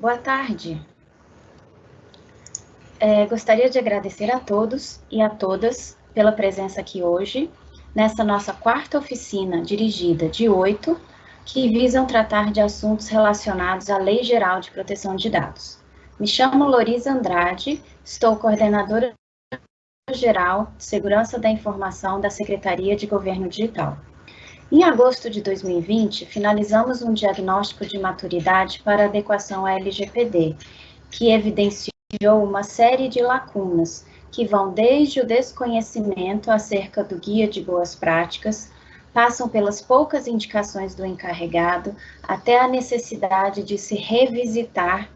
Boa tarde. É, gostaria de agradecer a todos e a todas pela presença aqui hoje, nessa nossa quarta oficina dirigida de oito, que visam tratar de assuntos relacionados à Lei Geral de Proteção de Dados. Me chamo Loriza Andrade, estou coordenadora geral de Segurança da Informação da Secretaria de Governo Digital. Em agosto de 2020, finalizamos um diagnóstico de maturidade para adequação à LGPD, que evidenciou uma série de lacunas que vão desde o desconhecimento acerca do guia de boas práticas, passam pelas poucas indicações do encarregado, até a necessidade de se revisitar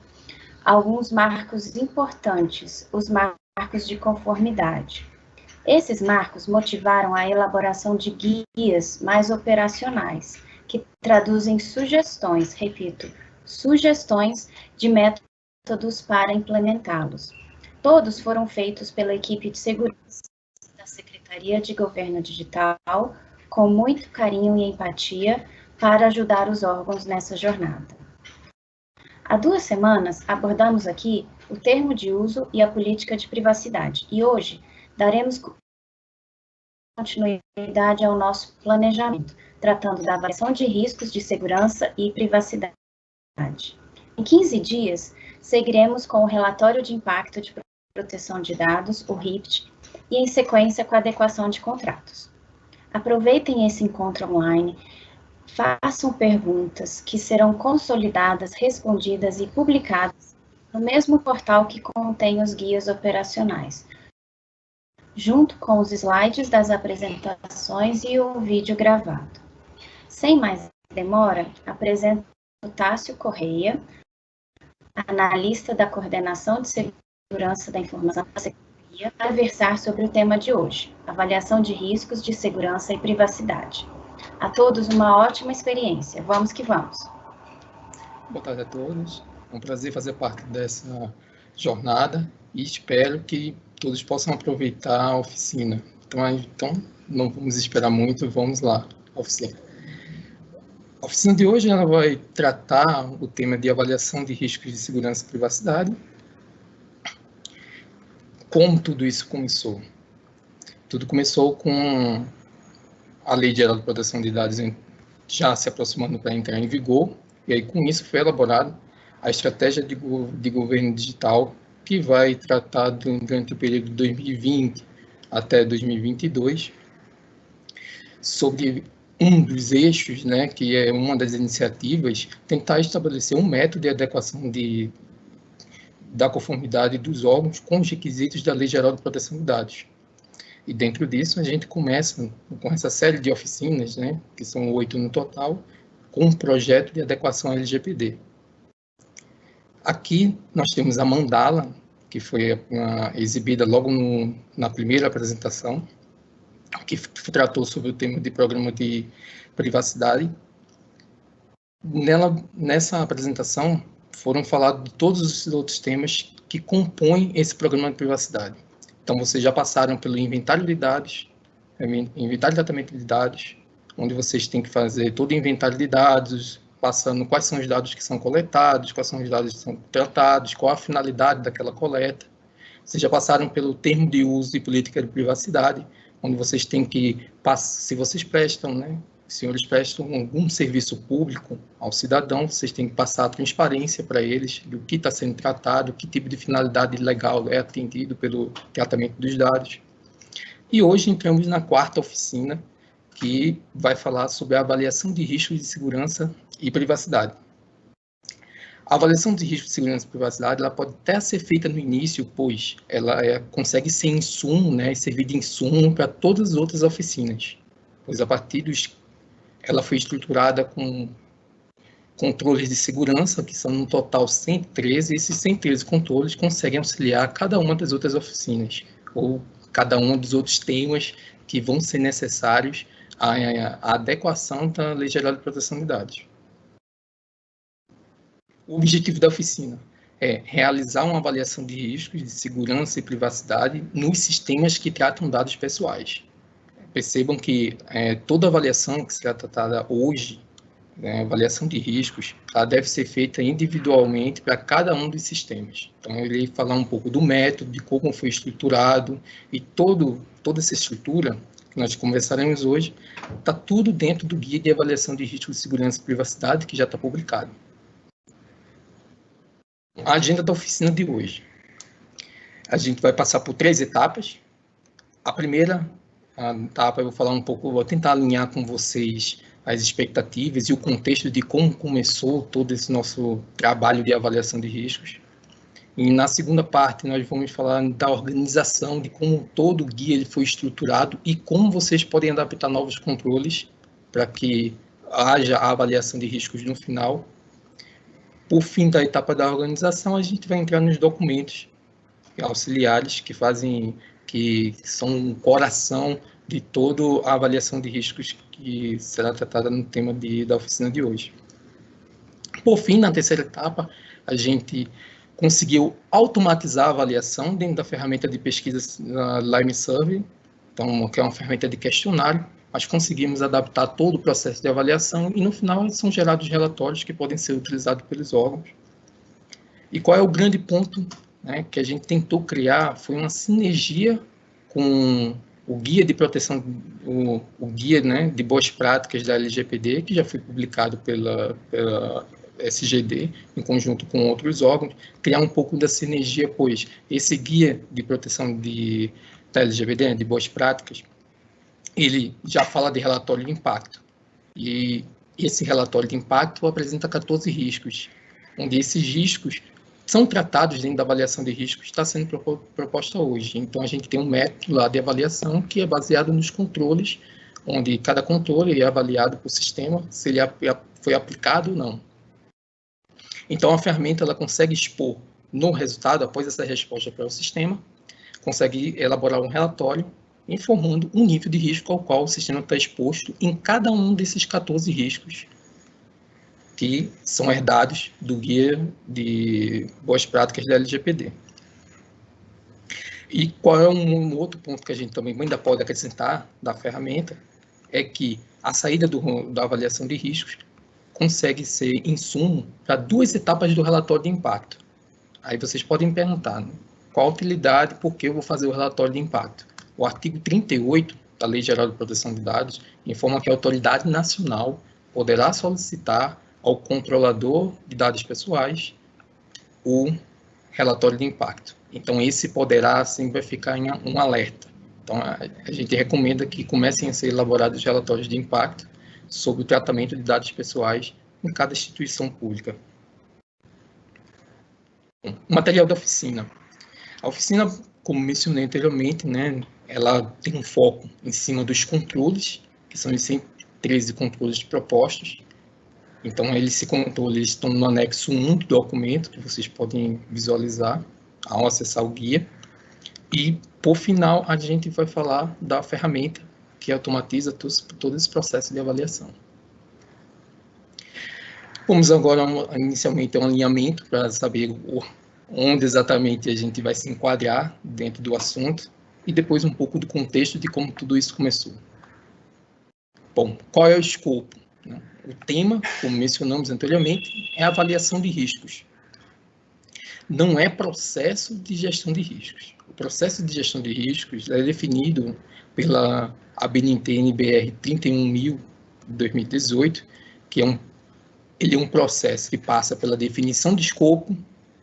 alguns marcos importantes, os marcos de conformidade. Esses marcos motivaram a elaboração de guias mais operacionais, que traduzem sugestões, repito, sugestões de métodos para implementá-los. Todos foram feitos pela equipe de segurança da Secretaria de Governo Digital, com muito carinho e empatia, para ajudar os órgãos nessa jornada. Há duas semanas abordamos aqui o termo de uso e a política de privacidade, e hoje daremos continuidade ao nosso planejamento, tratando da avaliação de riscos de segurança e privacidade. Em 15 dias, seguiremos com o relatório de impacto de proteção de dados, o RIPT, e em sequência com a adequação de contratos. Aproveitem esse encontro online, façam perguntas que serão consolidadas, respondidas e publicadas no mesmo portal que contém os guias operacionais, junto com os slides das apresentações e o vídeo gravado. Sem mais demora, apresento Tássio Correia, analista da Coordenação de Segurança da Informação da Secretaria, para versar sobre o tema de hoje, avaliação de riscos de segurança e privacidade. A todos uma ótima experiência. Vamos que vamos. Boa tarde a todos. É um prazer fazer parte dessa jornada e espero que todos possam aproveitar a oficina. Então, então não vamos esperar muito, vamos lá, oficina. A oficina de hoje ela vai tratar o tema de avaliação de riscos de segurança e privacidade. Como tudo isso começou? Tudo começou com a Lei Geral de Proteção de Dados já se aproximando para entrar em vigor, e aí com isso foi elaborada a estratégia de, de governo digital que vai tratar durante o período de 2020 até 2022 sobre um dos eixos, né, que é uma das iniciativas, tentar estabelecer um método de adequação de, da conformidade dos órgãos com os requisitos da Lei Geral de Proteção de Dados. E dentro disso, a gente começa com essa série de oficinas, né, que são oito no total, com um projeto de adequação LGPD. Aqui nós temos a mandala, que foi uma, exibida logo no, na primeira apresentação, que tratou sobre o tema de programa de privacidade. Nela, nessa apresentação foram falados todos os outros temas que compõem esse programa de privacidade. Então, vocês já passaram pelo inventário de dados, inventário de tratamento de dados, onde vocês têm que fazer todo o inventário de dados, passando quais são os dados que são coletados, quais são os dados que são tratados, qual a finalidade daquela coleta. Vocês já passaram pelo termo de uso e política de privacidade, onde vocês têm que, se vocês prestam, né, senhores prestam algum serviço público ao cidadão, vocês têm que passar a transparência para eles do que está sendo tratado, que tipo de finalidade legal é atendido pelo tratamento dos dados. E hoje entramos na quarta oficina, que vai falar sobre a avaliação de riscos de segurança e privacidade. A avaliação de risco de segurança e privacidade ela pode até ser feita no início, pois ela é, consegue ser insumo né, servir de insumo para todas as outras oficinas, pois a partir dos ela foi estruturada com controles de segurança, que são no total 113, e esses 113 controles conseguem auxiliar cada uma das outras oficinas, ou cada um dos outros temas que vão ser necessários à, à adequação da Lei Geral de Proteção de Dados. O objetivo da oficina é realizar uma avaliação de riscos de segurança e privacidade nos sistemas que tratam dados pessoais. Percebam que é, toda avaliação que será tratada hoje né, avaliação de riscos, ela deve ser feita individualmente para cada um dos sistemas. Então, eu irei falar um pouco do método, de como foi estruturado e todo, toda essa estrutura que nós conversaremos hoje, está tudo dentro do Guia de Avaliação de Riscos de Segurança e Privacidade, que já está publicado. A agenda da oficina de hoje. A gente vai passar por três etapas. A primeira etapa eu vou falar um pouco, vou tentar alinhar com vocês as expectativas e o contexto de como começou todo esse nosso trabalho de avaliação de riscos. E na segunda parte nós vamos falar da organização, de como todo o guia ele foi estruturado e como vocês podem adaptar novos controles para que haja a avaliação de riscos no final. Por fim da etapa da organização, a gente vai entrar nos documentos auxiliares que fazem, que são o coração de toda a avaliação de riscos que será tratada no tema de, da oficina de hoje. Por fim, na terceira etapa, a gente conseguiu automatizar a avaliação dentro da ferramenta de pesquisa Lime Survey, então, que é uma ferramenta de questionário, mas conseguimos adaptar todo o processo de avaliação e no final são gerados relatórios que podem ser utilizados pelos órgãos. E qual é o grande ponto né, que a gente tentou criar? Foi uma sinergia com o guia de proteção, o, o guia né, de boas práticas da LGPD, que já foi publicado pela, pela SGD, em conjunto com outros órgãos, criar um pouco da sinergia, pois esse guia de proteção de, da LGPD, de boas práticas, ele já fala de relatório de impacto. E esse relatório de impacto apresenta 14 riscos, onde esses riscos são tratados dentro da avaliação de riscos está sendo proposta hoje. Então, a gente tem um método lá de avaliação que é baseado nos controles, onde cada controle é avaliado por sistema, se ele foi aplicado ou não. Então, a ferramenta ela consegue expor no resultado, após essa resposta para o sistema, consegue elaborar um relatório informando um nível de risco ao qual o sistema está exposto em cada um desses 14 riscos que são herdados do guia de boas práticas da LGPD. E qual é um, outro ponto que a gente também ainda pode acrescentar da ferramenta é que a saída do, da avaliação de riscos consegue ser insumo para duas etapas do relatório de impacto. Aí vocês podem perguntar, né? qual a utilidade, por que eu vou fazer o relatório de impacto? O artigo 38 da Lei Geral de Proteção de Dados informa que a autoridade nacional poderá solicitar ao controlador de dados pessoais o relatório de impacto. Então, esse poderá sempre ficar em um alerta. Então, a gente recomenda que comecem a ser elaborados relatórios de impacto sobre o tratamento de dados pessoais em cada instituição pública. O material da oficina. A oficina, como mencionei anteriormente, né, ela tem um foco em cima dos controles, que são os 113 controles propostos, então, eles se controles estão no anexo 1 do documento, que vocês podem visualizar ao acessar o guia. E, por final, a gente vai falar da ferramenta que automatiza todo, todo esse processo de avaliação. Vamos agora, inicialmente, um alinhamento para saber onde exatamente a gente vai se enquadrar dentro do assunto e depois um pouco do contexto de como tudo isso começou. Bom, qual é o escopo? Né? O tema, como mencionamos anteriormente, é avaliação de riscos. Não é processo de gestão de riscos. O processo de gestão de riscos é definido pela ABNT NBR 31000 de 2018, que é um, ele é um processo que passa pela definição de escopo,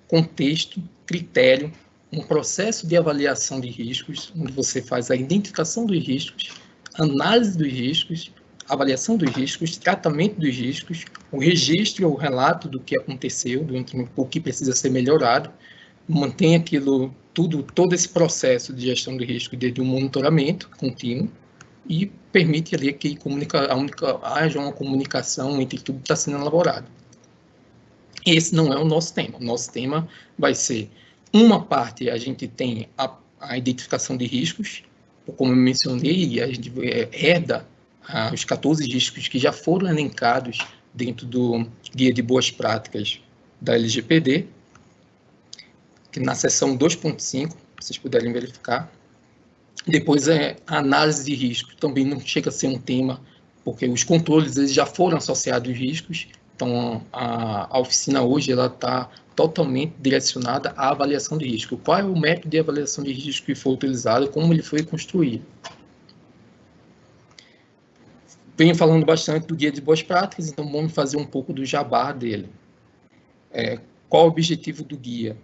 contexto, critério, um processo de avaliação de riscos, onde você faz a identificação dos riscos, análise dos riscos avaliação dos riscos, tratamento dos riscos, o registro ou relato do que aconteceu, do o que precisa ser melhorado, mantém aquilo tudo, todo esse processo de gestão de risco desde um monitoramento contínuo e permite ali que comunica, única, haja uma comunicação entre tudo que está sendo elaborado. Esse não é o nosso tema. O nosso tema vai ser uma parte a gente tem a, a identificação de riscos, como eu mencionei, a gente herda ah, os 14 riscos que já foram elencados dentro do Guia de Boas Práticas da LGPD, que na seção 2.5, vocês puderem verificar. Depois, é a análise de risco, também não chega a ser um tema, porque os controles eles já foram associados aos riscos, então a, a oficina hoje ela está totalmente direcionada à avaliação de risco. Qual é o método de avaliação de risco que foi utilizado, como ele foi construído. Venho falando bastante do guia de boas práticas, então vamos fazer um pouco do jabá dele. É, qual o objetivo do guia?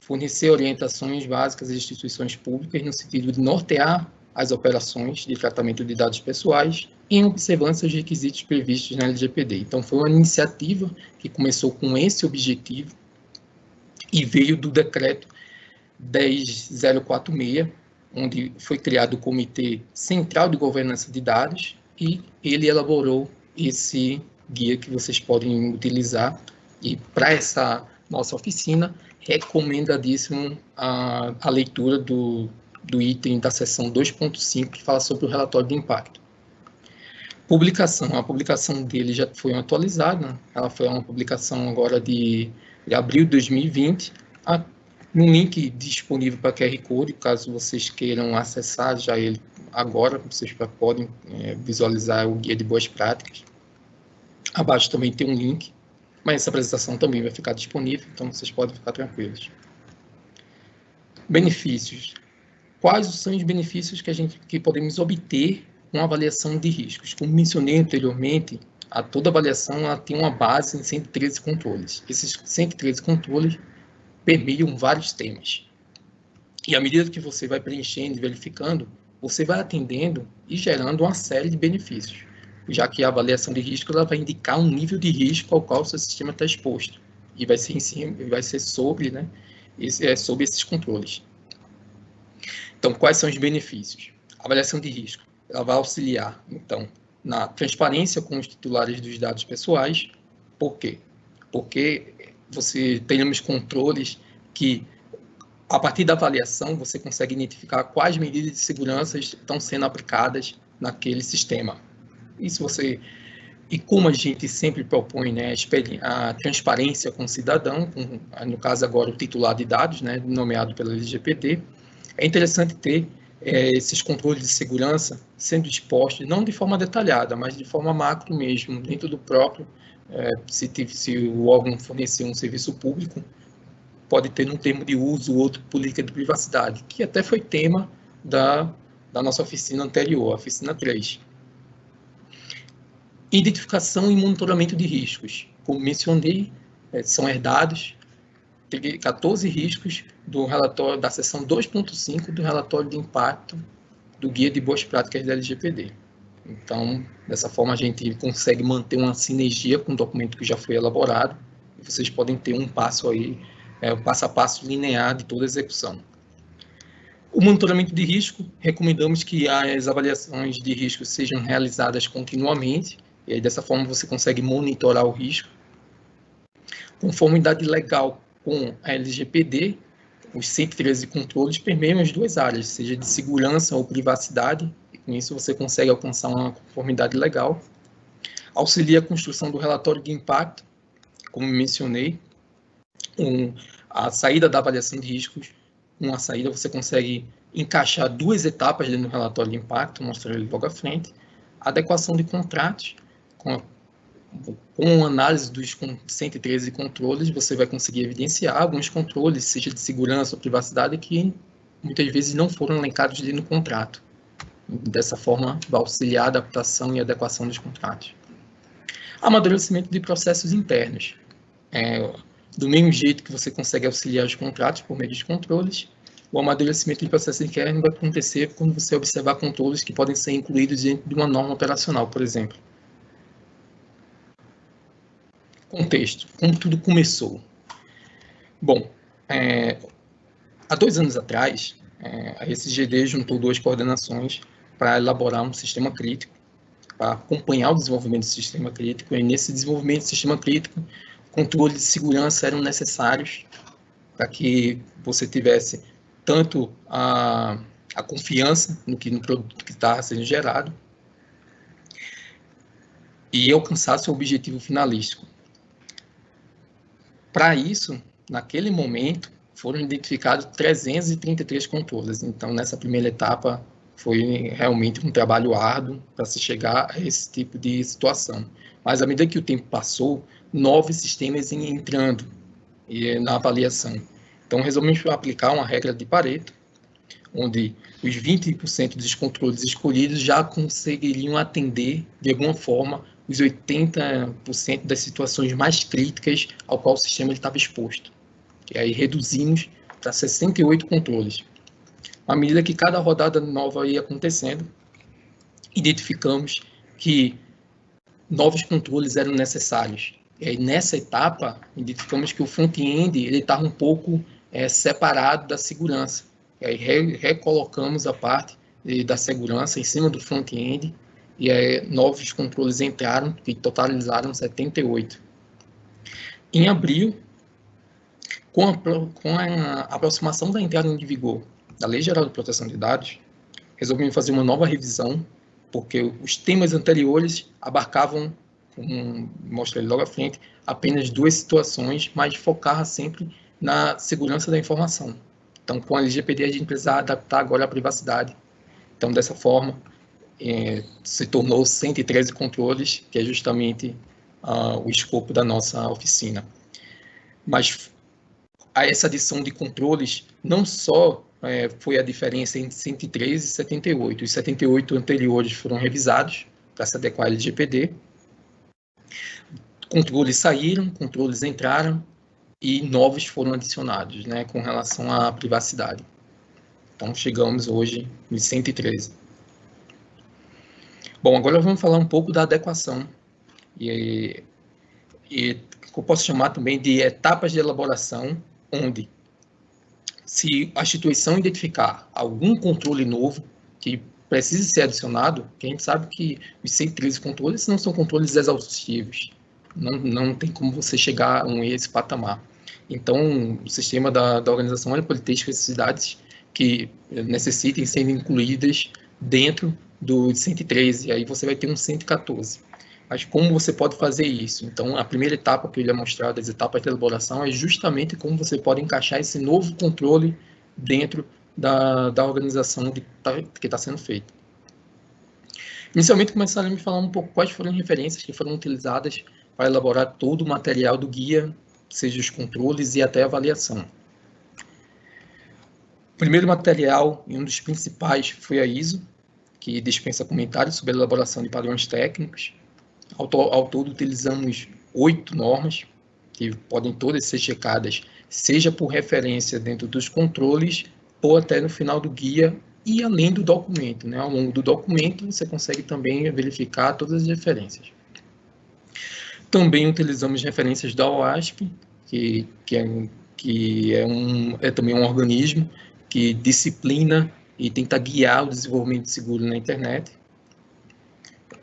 Fornecer orientações básicas às instituições públicas no sentido de nortear as operações de tratamento de dados pessoais em observância aos requisitos previstos na LGPD. Então, foi uma iniciativa que começou com esse objetivo e veio do decreto 10046, onde foi criado o Comitê Central de Governança de Dados e ele elaborou esse guia que vocês podem utilizar. E para essa nossa oficina, recomendadíssimo a, a leitura do, do item da seção 2.5, que fala sobre o relatório de impacto. Publicação, a publicação dele já foi atualizada, ela foi uma publicação agora de de abril de 2020, no link disponível para QR Code, caso vocês queiram acessar já ele agora, vocês podem é, visualizar o guia de boas práticas. Abaixo também tem um link, mas essa apresentação também vai ficar disponível, então vocês podem ficar tranquilos. Benefícios. Quais são os benefícios que a gente que podemos obter com a avaliação de riscos? Como mencionei anteriormente, a toda avaliação ela tem uma base em 113 controles. Esses 113 controles permeiam vários temas. E à medida que você vai preenchendo e verificando, você vai atendendo e gerando uma série de benefícios, já que a avaliação de risco ela vai indicar um nível de risco ao qual o seu sistema está exposto e vai ser em cima, vai ser sobre, né, esse, é, sobre esses controles. Então, quais são os benefícios? A avaliação de risco, ela vai auxiliar, então, na transparência com os titulares dos dados pessoais. Por quê? Porque você tenhamos controles que, a partir da avaliação, você consegue identificar quais medidas de segurança estão sendo aplicadas naquele sistema. Isso você e como a gente sempre propõe né, a transparência com o cidadão, com, no caso agora o titular de dados, né, nomeado pela LGPD, é interessante ter é, esses controles de segurança sendo expostos, não de forma detalhada, mas de forma macro mesmo, dentro do próprio, é, se, se, o órgão fornecer um serviço público, pode ter um termo de uso outro política de privacidade, que até foi tema da, da nossa oficina anterior, a oficina 3. Identificação e monitoramento de riscos. Como mencionei, é, são herdados 14 riscos do relatório da seção 2.5 do relatório de impacto do Guia de Boas Práticas da LGPD. Então, dessa forma, a gente consegue manter uma sinergia com o documento que já foi elaborado e vocês podem ter um passo aí, é, um passo a passo linear de toda a execução. O monitoramento de risco, recomendamos que as avaliações de risco sejam realizadas continuamente, e aí dessa forma você consegue monitorar o risco. Conformidade legal com a LGPD, os 113 controles permeiam as duas áreas, seja de segurança ou privacidade, e com isso você consegue alcançar uma conformidade legal. Auxilia a construção do relatório de impacto, como mencionei, um, a saída da avaliação de riscos, uma saída você consegue encaixar duas etapas dentro do relatório de impacto, mostrar ele logo à frente, adequação de contratos, com a com análise dos 113 controles, você vai conseguir evidenciar alguns controles, seja de segurança ou privacidade, que muitas vezes não foram elencados ali no contrato. Dessa forma, vai auxiliar a adaptação e adequação dos contratos. Amadurecimento de processos internos. É, do mesmo jeito que você consegue auxiliar os contratos por meio dos controles, o amadurecimento de processos internos vai acontecer quando você observar controles que podem ser incluídos dentro de uma norma operacional, por exemplo. Contexto, como tudo começou. Bom, é, há dois anos atrás, é, a SGD juntou duas coordenações para elaborar um sistema crítico, para acompanhar o desenvolvimento do sistema crítico, e nesse desenvolvimento do sistema crítico, controles de segurança eram necessários para que você tivesse tanto a, a confiança no que no produto que está sendo gerado e alcançasse o objetivo finalístico, para isso, naquele momento, foram identificados 333 controles. Então, nessa primeira etapa, foi realmente um trabalho árduo para se chegar a esse tipo de situação. Mas à medida que o tempo passou, novos sistemas iam entrando na avaliação. Então, resolvemos aplicar uma regra de Pareto, onde os 20% dos controles escolhidos já conseguiriam atender, de alguma forma, os 80% das situações mais críticas ao qual o sistema estava exposto. E aí reduzimos para 68 controles. À medida que cada rodada nova ia acontecendo, identificamos que novos controles eram necessários. E aí, nessa etapa, identificamos que o front-end estava um pouco é, separado da segurança. E aí re recolocamos a parte de, da segurança em cima do front-end e aí, novos controles entraram, que totalizaram 78. Em abril, com a, com a aproximação da entrada em vigor da Lei Geral de Proteção de Dados, resolvemos fazer uma nova revisão, porque os temas anteriores abarcavam, como mostrei logo à frente, apenas duas situações, mas focar sempre na segurança da informação. Então, com a LGPD, a gente precisa adaptar agora a privacidade. Então, dessa forma, é, se tornou 113 controles, que é justamente uh, o escopo da nossa oficina. Mas a essa adição de controles não só é, foi a diferença entre 113 e 78. Os 78 anteriores foram revisados para se adequar ao LGPD. Controles saíram, controles entraram e novos foram adicionados, né, com relação à privacidade. Então, chegamos hoje em 113. Bom, agora vamos falar um pouco da adequação. E, e eu posso chamar também de etapas de elaboração, onde se a instituição identificar algum controle novo que precisa ser adicionado, que a gente sabe que os 113 controles não são controles exaustivos. Não, não tem como você chegar a esse patamar. Então, o sistema da, da organização pode ter especificidades que necessitem ser incluídas dentro do 113, e aí você vai ter um 114. Mas como você pode fazer isso? Então, a primeira etapa que eu ia mostrar das etapas de elaboração é justamente como você pode encaixar esse novo controle dentro da, da organização que está tá sendo feita. Inicialmente, começaram a me falar um pouco quais foram as referências que foram utilizadas para elaborar todo o material do guia, seja os controles e até a avaliação. O primeiro material e um dos principais foi a ISO, que dispensa comentários sobre a elaboração de padrões técnicos. Ao, ao todo, utilizamos oito normas, que podem todas ser checadas, seja por referência dentro dos controles ou até no final do guia e além do documento. Né? Ao longo do documento, você consegue também verificar todas as referências. Também utilizamos referências da OASP, que, que, é, que é, um, é também um organismo que disciplina e tenta guiar o desenvolvimento seguro na internet.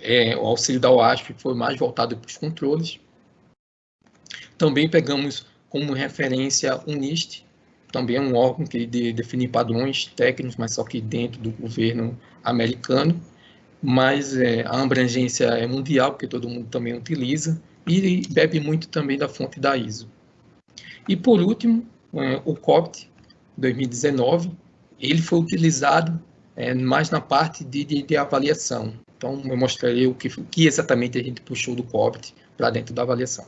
É, o auxílio da OASP foi mais voltado para os controles. Também pegamos como referência o NIST, também é um órgão que de, define padrões técnicos, mas só que dentro do governo americano. Mas é, a abrangência é mundial, porque todo mundo também utiliza, e bebe muito também da fonte da ISO. E por último, é, o COPT 2019, ele foi utilizado é, mais na parte de, de, de, avaliação. Então, eu mostrarei o que, o que exatamente a gente puxou do COBIT para dentro da avaliação.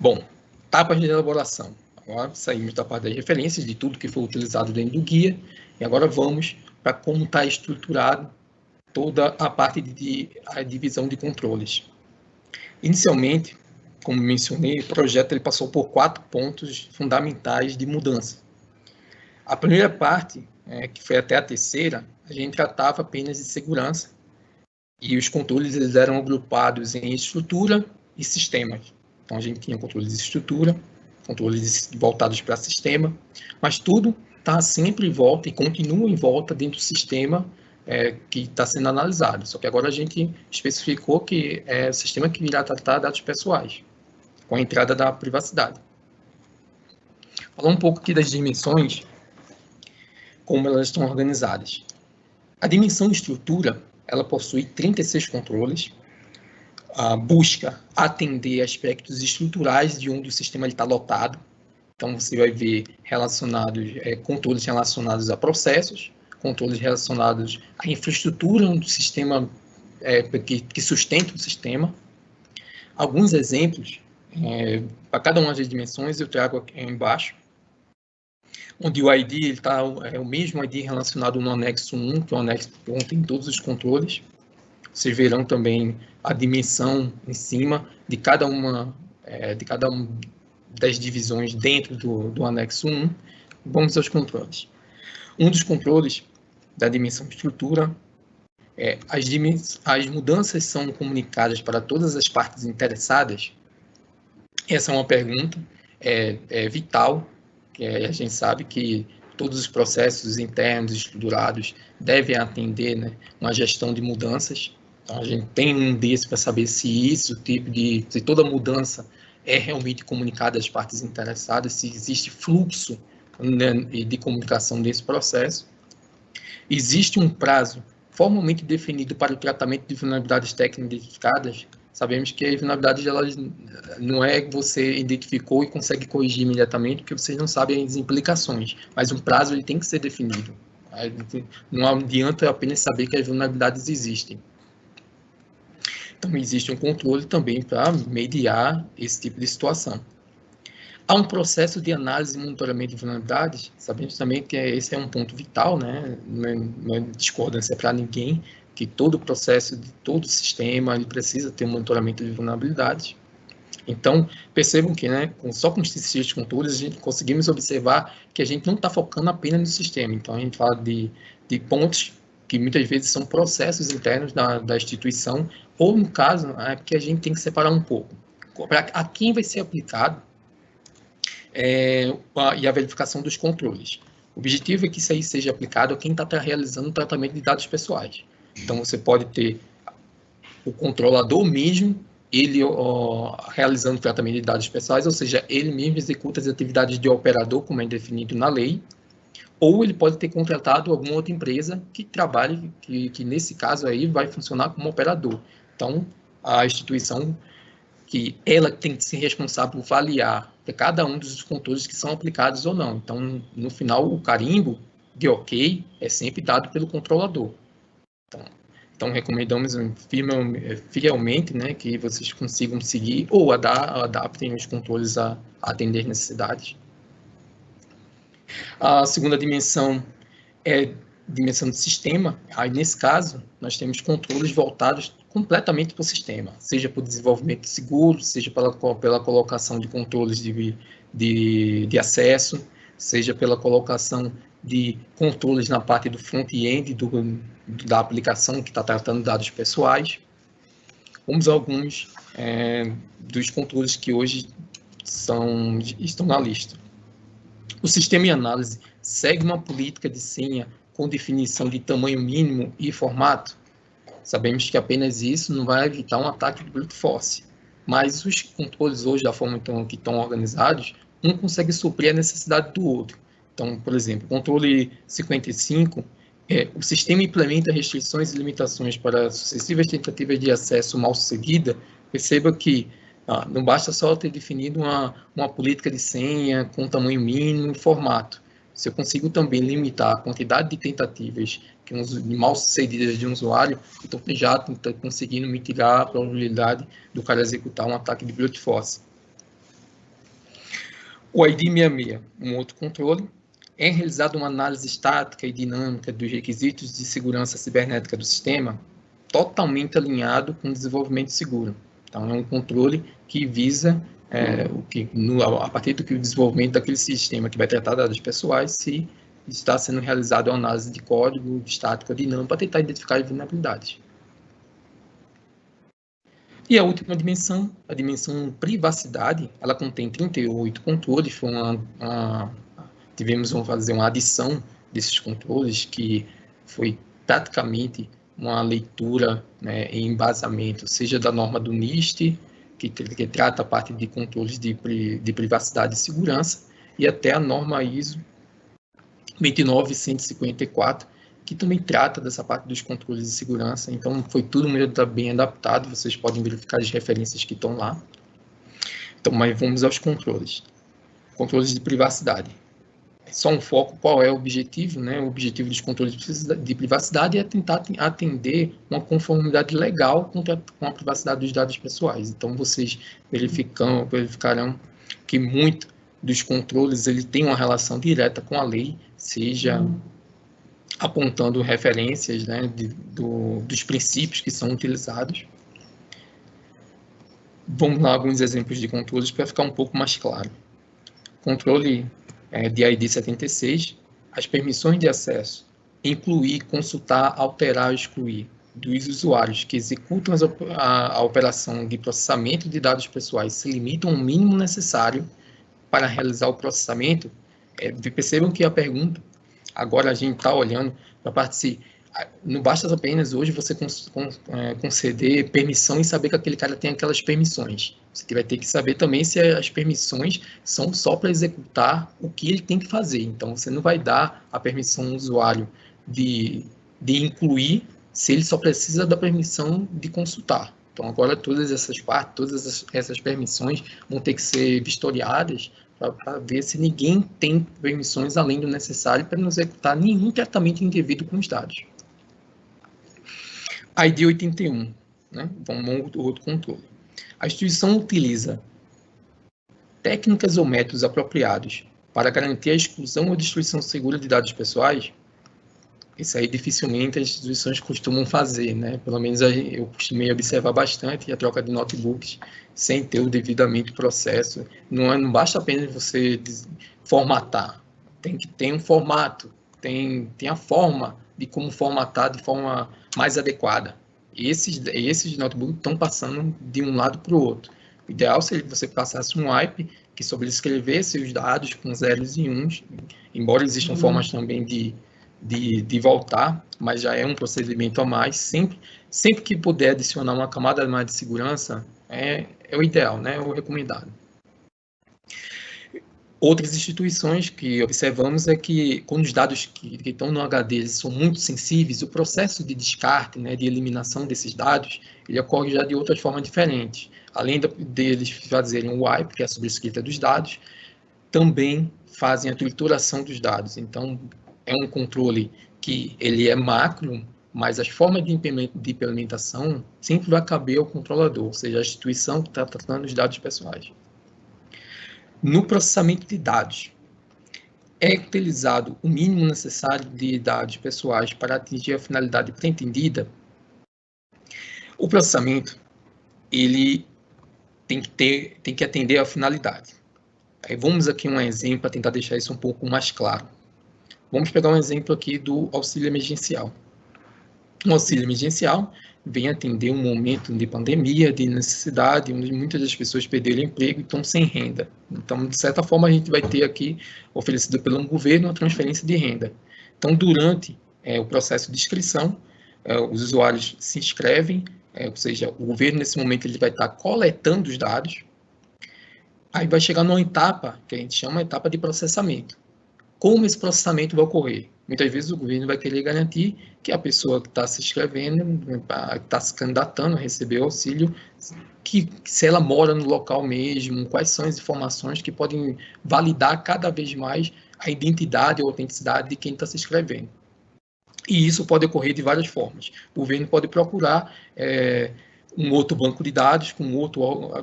Bom, etapas de elaboração. Agora saímos da parte das referências, de tudo que foi utilizado dentro do guia, e agora vamos para como está estruturado toda a parte de, de a divisão de controles. Inicialmente, como mencionei, o projeto ele passou por quatro pontos fundamentais de mudança. A primeira parte, é, que foi até a terceira, a gente tratava apenas de segurança e os controles eles eram agrupados em estrutura e sistemas. Então a gente tinha controles de estrutura, controles voltados para sistema, mas tudo está sempre em volta e continua em volta dentro do sistema é, que está sendo analisado. Só que agora a gente especificou que é o sistema que virá tratar dados pessoais, com a entrada da privacidade. Falar um pouco aqui das dimensões como elas estão organizadas. A dimensão estrutura, ela possui 36 controles, busca atender aspectos estruturais de onde o sistema está lotado. Então, você vai ver relacionados, é, controles relacionados a processos, controles relacionados à infraestrutura do sistema é, que, que, sustenta o sistema. Alguns exemplos, é, para cada uma das dimensões, eu trago aqui embaixo, onde o ID está é o mesmo ID relacionado no anexo 1, que é o anexo que contém todos os controles. Vocês verão também a dimensão em cima de cada uma é, de cada uma das divisões dentro do, do anexo 1. Vamos aos controles. Um dos controles da dimensão estrutura é, as, as mudanças são comunicadas para todas as partes interessadas? Essa é uma pergunta é, é vital, a gente sabe que todos os processos internos estruturados devem atender né, uma gestão de mudanças. Então, a gente tem um desse para saber se isso, tipo de, se toda mudança é realmente comunicada às partes interessadas, se existe fluxo né, de comunicação desse processo. Existe um prazo formalmente definido para o tratamento de vulnerabilidades técnicas identificadas, sabemos que as vulnerabilidades elas, não é que você identificou e consegue corrigir imediatamente, porque vocês não sabem as implicações, mas um prazo ele tem que ser definido. Não adianta apenas saber que as vulnerabilidades existem. Então, existe um controle também para mediar esse tipo de situação. Há um processo de análise e monitoramento de vulnerabilidades. Sabemos também que esse é um ponto vital, né? não é, é discordância para ninguém, que todo o processo de todo o sistema ele precisa ter um monitoramento de vulnerabilidades. Então, percebam que né, só com esses controles a gente conseguimos observar que a gente não está focando apenas no sistema. Então, a gente fala de, de pontos que muitas vezes são processos internos da, da instituição, ou no caso, é que a gente tem que separar um pouco. A quem vai ser aplicado é, a, e a verificação dos controles. O objetivo é que isso aí seja aplicado a quem está realizando o tratamento de dados pessoais. Então, você pode ter o controlador mesmo, ele ó, realizando tratamento de dados pessoais, ou seja, ele mesmo executa as atividades de operador, como é definido na lei, ou ele pode ter contratado alguma outra empresa que trabalhe, que, que nesse caso aí vai funcionar como operador. Então, a instituição que ela tem que ser responsável por avaliar cada um dos controles que são aplicados ou não. Então, no final, o carimbo de ok é sempre dado pelo controlador. Então, então recomendamos fielmente né, que vocês consigam seguir ou adaptem os controles a, a atender necessidades. A segunda dimensão é dimensão do sistema. Aí, nesse caso, nós temos controles voltados completamente para o sistema, seja para o desenvolvimento seguro, seja pela, pela colocação de controles de, de, de acesso, seja pela colocação de controles na parte do front-end da aplicação que está tratando dados pessoais. Vamos alguns é, dos controles que hoje são, estão na lista. O sistema de análise segue uma política de senha com definição de tamanho mínimo e formato Sabemos que apenas isso não vai evitar um ataque de brute force, mas os controles hoje, da forma que estão organizados, um consegue suprir a necessidade do outro. Então, por exemplo, controle 55, é, o sistema implementa restrições e limitações para sucessivas tentativas de acesso mal sucedida. Perceba que ah, não basta só ter definido uma, uma política de senha com tamanho mínimo e formato. Se eu consigo também limitar a quantidade de tentativas que mal sucedidas de um usuário, então já está conseguindo mitigar a probabilidade do cara executar um ataque de brute force. O ID66, um outro controle, é realizada uma análise estática e dinâmica dos requisitos de segurança cibernética do sistema, totalmente alinhado com o desenvolvimento seguro. Então, é um controle que visa é, o que, no, a partir do que o desenvolvimento daquele sistema que vai tratar dados pessoais, se está sendo realizada uma análise de código, de estática, dinâmica, para tentar identificar as vulnerabilidades. E a última dimensão, a dimensão privacidade, ela contém 38 controles, foi uma, uma, tivemos vamos fazer uma adição desses controles, que foi praticamente uma leitura né, em embasamento, seja da norma do NIST, que, que trata a parte de controles de, de privacidade e segurança, e até a norma ISO 29154, que também trata dessa parte dos controles de segurança. Então, foi tudo muito bem adaptado, vocês podem verificar as referências que estão lá. Então, mas vamos aos controles. Controles de privacidade. Só um foco, qual é o objetivo, né? O objetivo dos controles de privacidade é tentar atender uma conformidade legal com a, privacidade dos dados pessoais. Então, vocês verificam, verificarão que muito dos controles ele tem uma relação direta com a lei, seja hum. apontando referências né, de, do, dos princípios que são utilizados. Vamos lá alguns exemplos de controles para ficar um pouco mais claro. Controle é, de ID 76, as permissões de acesso, incluir, consultar, alterar ou excluir dos usuários que executam a, a operação de processamento de dados pessoais se limitam ao mínimo necessário para realizar o processamento, é, percebam que a pergunta, agora a gente está olhando para a parte não basta apenas hoje você é, conceder permissão e saber que aquele cara tem aquelas permissões. Você vai ter que saber também se as permissões são só para executar o que ele tem que fazer. Então, você não vai dar a permissão ao usuário de, de incluir se ele só precisa da permissão de consultar. Então, agora todas essas partes, todas essas, permissões vão ter que ser vistoriadas para ver se ninguém tem permissões além do necessário para não executar nenhum tratamento indevido com os dados. ID 81, né? Vamos outro controle. A instituição utiliza técnicas ou métodos apropriados para garantir a exclusão ou destruição segura de dados pessoais, isso aí dificilmente as instituições costumam fazer, né? Pelo menos eu costumei observar bastante a troca de notebooks sem ter o devidamente processo. Não, é, não basta apenas você formatar, tem que ter um formato, tem, tem a forma de como formatar de forma mais adequada. Esses, esses notebooks estão passando de um lado para o outro. O ideal seria que você passasse um wipe que sobrescrevesse os dados com zeros e uns, embora existam uhum. formas também de de, de voltar, mas já é um procedimento a mais. Sempre, sempre que puder adicionar uma camada mais de segurança, é, é o ideal, né? é o recomendado. Outras instituições que observamos é que, quando os dados que, que estão no HD são muito sensíveis, o processo de descarte, né, de eliminação desses dados, ele ocorre já de outras formas diferentes. Além de, deles fazerem o wipe, que é a sobrescrita dos dados, também fazem a trituração dos dados. Então, é um controle que ele é macro, mas as formas de implementação sempre vai caber ao controlador, ou seja, a instituição que está tratando os dados pessoais. No processamento de dados, é utilizado o mínimo necessário de dados pessoais para atingir a finalidade pretendida. O processamento ele tem que ter, tem que atender à finalidade. Aí vamos aqui um exemplo para tentar deixar isso um pouco mais claro. Vamos pegar um exemplo aqui do auxílio emergencial. O auxílio emergencial vem atender um momento de pandemia, de necessidade, onde muitas das pessoas perderam emprego e estão sem renda. Então, de certa forma, a gente vai ter aqui, oferecido pelo governo, uma transferência de renda. Então, durante é, o processo de inscrição, é, os usuários se inscrevem, é, ou seja, o governo, nesse momento, ele vai estar coletando os dados, aí vai chegar numa etapa, que a gente chama de etapa de processamento como esse processamento vai ocorrer. Muitas vezes o governo vai querer garantir que a pessoa que está se inscrevendo, está se candidatando a receber auxílio, que se ela mora no local mesmo, quais são as informações que podem validar cada vez mais a identidade ou autenticidade de quem está se inscrevendo. E isso pode ocorrer de várias formas. O governo pode procurar é, um outro banco de dados com outro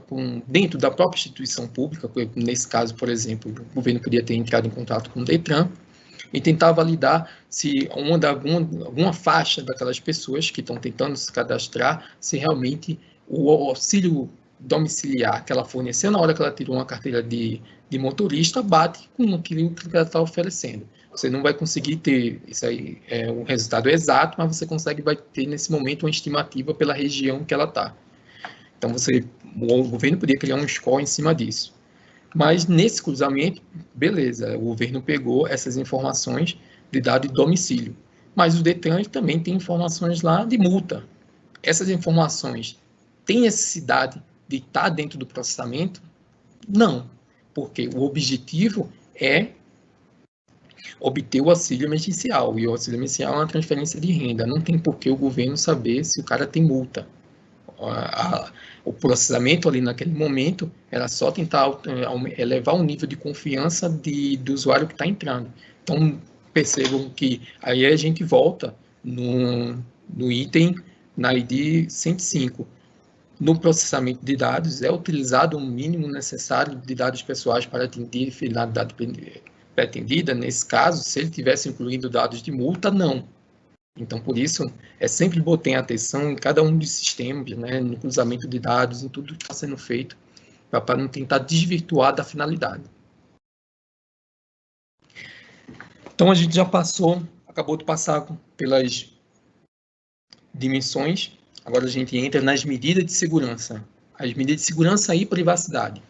com, dentro da própria instituição pública, nesse caso, por exemplo, o governo poderia ter entrado em contato com o Detran e tentar validar se uma da, alguma, alguma faixa daquelas pessoas que estão tentando se cadastrar, se realmente o auxílio domiciliar que ela forneceu na hora que ela tirou uma carteira de, de motorista bate com aquilo que ela está oferecendo. Você não vai conseguir ter isso aí, é, um resultado exato, mas você consegue vai ter nesse momento uma estimativa pela região que ela está. Então você, o governo poderia criar um score em cima disso. Mas nesse cruzamento, beleza, o governo pegou essas informações de dado de domicílio. Mas o Detran também tem informações lá de multa. Essas informações têm necessidade de estar dentro do processamento? Não, porque o objetivo é obter o auxílio emergencial. E o auxílio emergencial é uma transferência de renda. Não tem por que o governo saber se o cara tem multa. A, o processamento ali naquele momento era só tentar é, elevar o nível de confiança de, do usuário que está entrando. Então, percebam que aí a gente volta no, no item na ID 105. No processamento de dados, é utilizado o mínimo necessário de dados pessoais para atender a finalidade pretendida. Nesse caso, se ele tivesse incluído dados de multa, não. Então, por isso, é sempre botem atenção em cada um dos sistemas, né, no cruzamento de dados, em tudo que está sendo feito, para não tentar desvirtuar da finalidade. Então, a gente já passou, acabou de passar pelas dimensões, agora a gente entra nas medidas de segurança. As medidas de segurança e privacidade.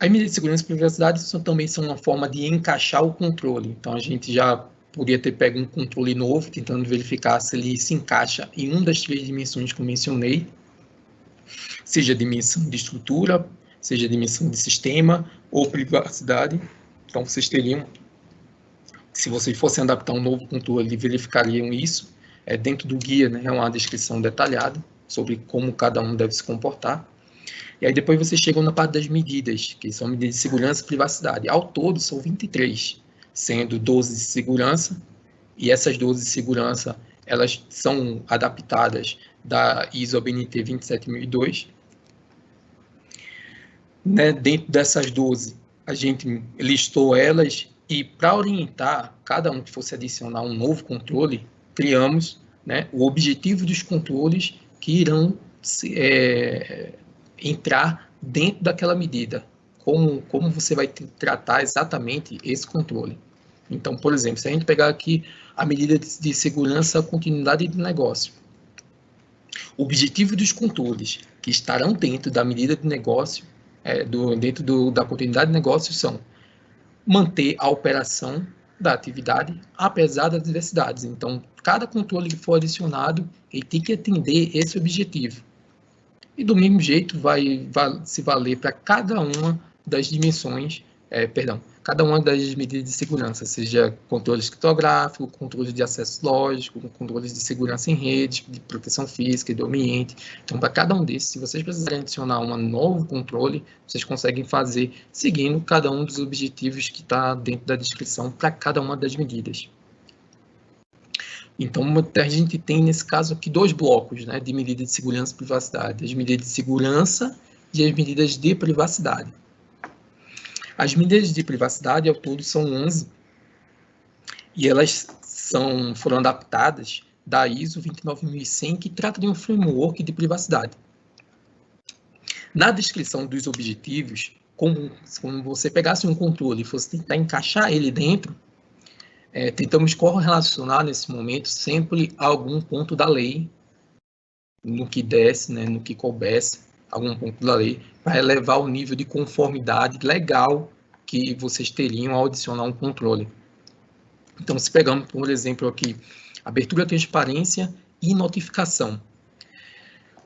As medidas de segurança e privacidade são, também são uma forma de encaixar o controle. Então, a gente já podia ter pego um controle novo, tentando verificar se ele se encaixa em uma das três dimensões que eu mencionei, seja dimensão de estrutura, seja dimensão de sistema ou privacidade. Então, vocês teriam, se vocês fossem adaptar um novo controle, verificariam isso. É, dentro do guia, né, é uma descrição detalhada sobre como cada um deve se comportar. E aí depois vocês chegam na parte das medidas, que são medidas de segurança e privacidade. Ao todo, são 23 sendo 12 de segurança, e essas 12 de segurança, elas são adaptadas da ISO BNT 27002. Né, dentro dessas 12, a gente listou elas e para orientar cada um que fosse adicionar um novo controle, criamos né, o objetivo dos controles que irão é, entrar dentro daquela medida como, como você vai tratar exatamente esse controle. Então, por exemplo, se a gente pegar aqui a medida de segurança continuidade de negócio, o objetivo dos controles que estarão dentro da medida de negócio, é, do, dentro do, da continuidade de negócio, são manter a operação da atividade, apesar das diversidades. Então, cada controle que for adicionado, ele tem que atender esse objetivo. E do mesmo jeito vai, vai se valer para cada uma das dimensões, é, perdão, cada uma das medidas de segurança, seja controle criptográfico, controle de acesso lógico, controles de segurança em rede, de proteção física e do ambiente. Então, para cada um desses, se vocês precisarem adicionar um novo controle, vocês conseguem fazer seguindo cada um dos objetivos que está dentro da descrição para cada uma das medidas. Então, a gente tem, nesse caso aqui, dois blocos né, de medidas de segurança e privacidade. As medidas de segurança e as medidas de privacidade. As medidas de privacidade ao todo são 11 e elas são, foram adaptadas da ISO 29100, que trata de um framework de privacidade. Na descrição dos objetivos, como, como você pegasse um controle e fosse tentar encaixar ele dentro, é, tentamos correlacionar nesse momento sempre algum ponto da lei, no que desse, né, no que coubesse, algum ponto da lei, para elevar o nível de conformidade legal que vocês teriam ao adicionar um controle. Então, se pegamos, por exemplo, aqui, abertura, transparência e notificação.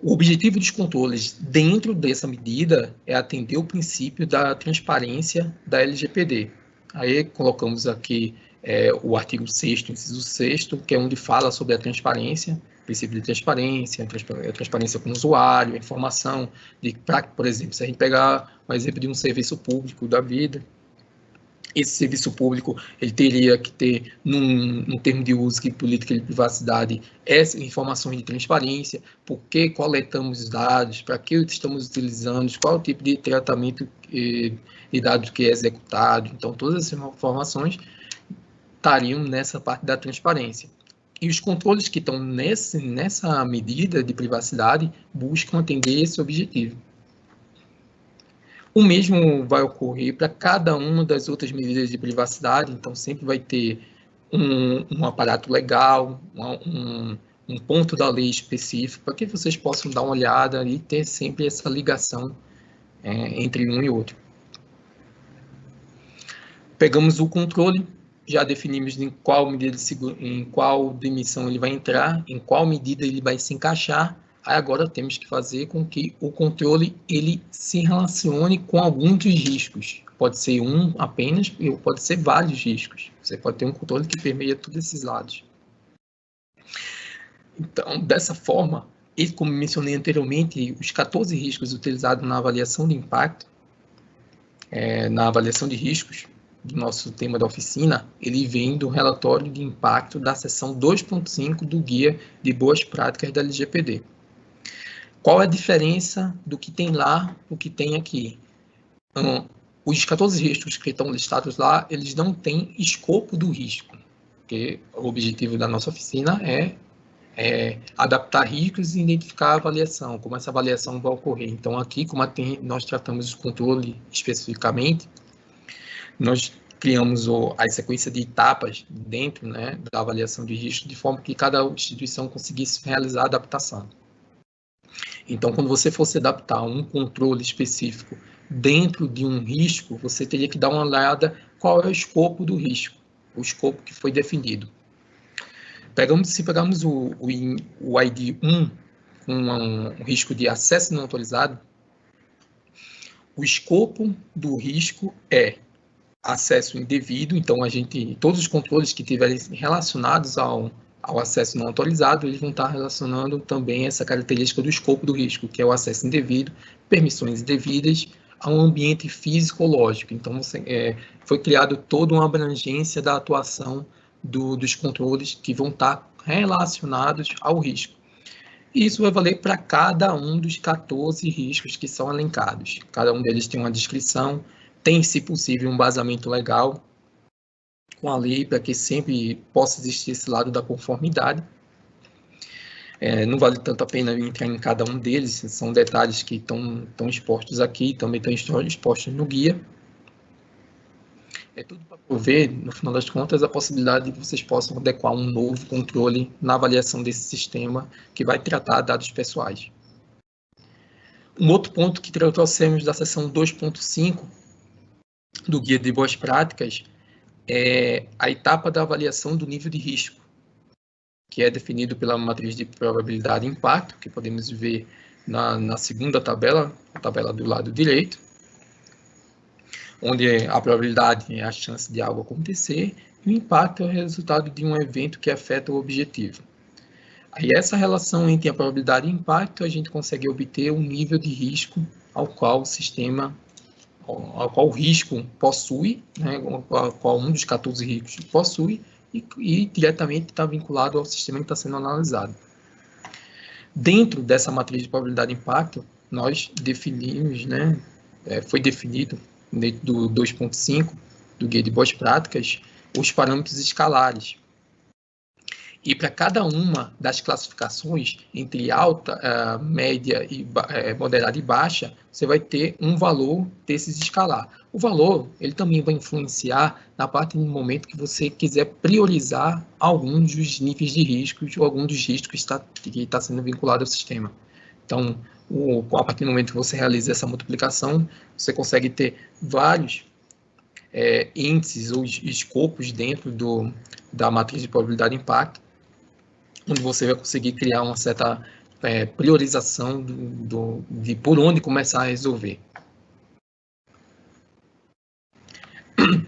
O objetivo dos controles dentro dessa medida é atender o princípio da transparência da LGPD. Aí colocamos aqui é, o artigo 6 inciso 6 que é onde fala sobre a transparência, princípio de transparência, transparência com o usuário, informação, de, pra, por exemplo, se a gente pegar um exemplo de um serviço público da vida, esse serviço público ele teria que ter, num, num termo de uso que política de privacidade, essas informações de transparência, por que coletamos os dados, para que estamos utilizando, qual o tipo de tratamento eh, de dados que é executado. Então, todas essas informações estariam nessa parte da transparência. E os controles que estão nesse, nessa medida de privacidade buscam atender esse objetivo. O mesmo vai ocorrer para cada uma das outras medidas de privacidade, então sempre vai ter um, um aparato legal, um, um, ponto da lei específico, para que vocês possam dar uma olhada e ter sempre essa ligação é, entre um e outro. Pegamos o controle, já definimos em qual medida de em qual dimensão ele vai entrar, em qual medida ele vai se encaixar. Aí agora temos que fazer com que o controle ele se relacione com algum dos riscos. Pode ser um apenas, ou pode ser vários riscos. Você pode ter um controle que permeia todos esses lados. Então, dessa forma, e como mencionei anteriormente, os 14 riscos utilizados na avaliação de impacto, é, na avaliação de riscos do nosso tema da oficina, ele vem do relatório de impacto da seção 2.5 do Guia de Boas Práticas da LGPD. Qual é a diferença do que tem lá, o que tem aqui? Um, os 14 riscos que estão listados lá, eles não têm escopo do risco, porque o objetivo da nossa oficina é é, adaptar riscos e identificar a avaliação, como essa avaliação vai ocorrer. Então, aqui, como tem, nós tratamos o controle especificamente, nós criamos o, a sequência de etapas dentro né, da avaliação de risco, de forma que cada instituição conseguisse realizar a adaptação. Então, quando você fosse adaptar um controle específico dentro de um risco, você teria que dar uma olhada qual é o escopo do risco, o escopo que foi definido. Pegamos, se pegarmos o, o, o ID 1 com um, um risco de acesso não autorizado, o escopo do risco é acesso indevido, então a gente, todos os controles que tiverem relacionados ao, ao acesso não autorizado, eles vão estar relacionando também essa característica do escopo do risco, que é o acesso indevido, permissões indevidas a um ambiente físico-lógico. Então, você, é, foi criado toda uma abrangência da atuação do, dos controles que vão estar relacionados ao risco. E isso vai valer para cada um dos 14 riscos que são elencados. Cada um deles tem uma descrição, tem, se possível, um basamento legal com a lei para que sempre possa existir esse lado da conformidade. É, não vale tanto a pena entrar em cada um deles, são detalhes que estão expostos aqui, também estão expostos no guia. É tudo para prover, no final das contas, a possibilidade de que vocês possam adequar um novo controle na avaliação desse sistema que vai tratar dados pessoais. Um outro ponto que trouxemos da seção 2.5 do Guia de Boas Práticas é a etapa da avaliação do nível de risco, que é definido pela matriz de probabilidade e impacto, que podemos ver na, na segunda tabela, a tabela do lado direito, onde a probabilidade é a chance de algo acontecer e o impacto é o resultado de um evento que afeta o objetivo. Aí essa relação entre a probabilidade e impacto, a gente consegue obter um nível de risco ao qual o sistema, ao qual o risco possui, né, ao qual um dos 14 riscos possui, e, e diretamente está vinculado ao sistema que está sendo analisado. Dentro dessa matriz de probabilidade e impacto, nós definimos, né, é, foi definido dentro do 2.5 do Guia de Boas Práticas, os parâmetros escalares. E para cada uma das classificações, entre alta, uh, média, e uh, moderada e baixa, você vai ter um valor desses escalar. O valor, ele também vai influenciar na parte do momento que você quiser priorizar alguns dos níveis de riscos ou algum dos riscos que está, que está sendo vinculado ao sistema. Então, o, a partir do momento que você realiza essa multiplicação, você consegue ter vários é, índices ou escopos dentro do, da matriz de probabilidade de impacto, onde você vai conseguir criar uma certa é, priorização do, do, de por onde começar a resolver.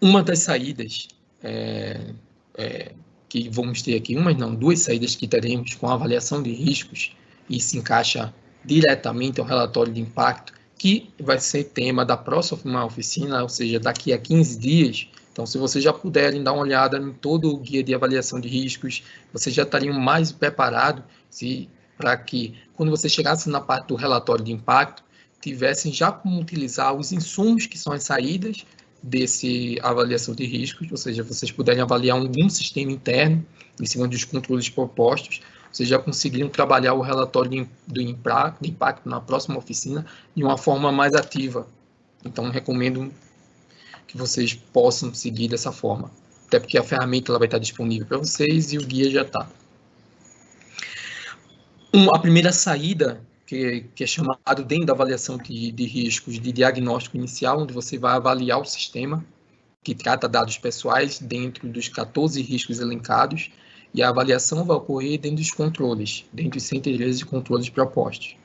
Uma das saídas é, é, que vamos ter aqui, uma não, duas saídas que teremos com a avaliação de riscos e se encaixa diretamente ao relatório de impacto, que vai ser tema da próxima oficina, ou seja, daqui a 15 dias. Então, se vocês já puderem dar uma olhada em todo o guia de avaliação de riscos, vocês já estariam mais preparados para que, quando você chegasse na parte do relatório de impacto, tivessem já como utilizar os insumos que são as saídas desse avaliação de riscos, ou seja, vocês puderem avaliar algum sistema interno em cima dos controles propostos, vocês já conseguiram trabalhar o relatório do impacto na próxima oficina de uma forma mais ativa. Então, recomendo que vocês possam seguir dessa forma. Até porque a ferramenta ela vai estar disponível para vocês e o guia já está. Um, a primeira saída, que, que, é chamado dentro da avaliação de, de riscos de diagnóstico inicial, onde você vai avaliar o sistema, que trata dados pessoais dentro dos 14 riscos elencados, e a avaliação vai ocorrer dentro dos controles, dentro dos centelhas de controles propostos.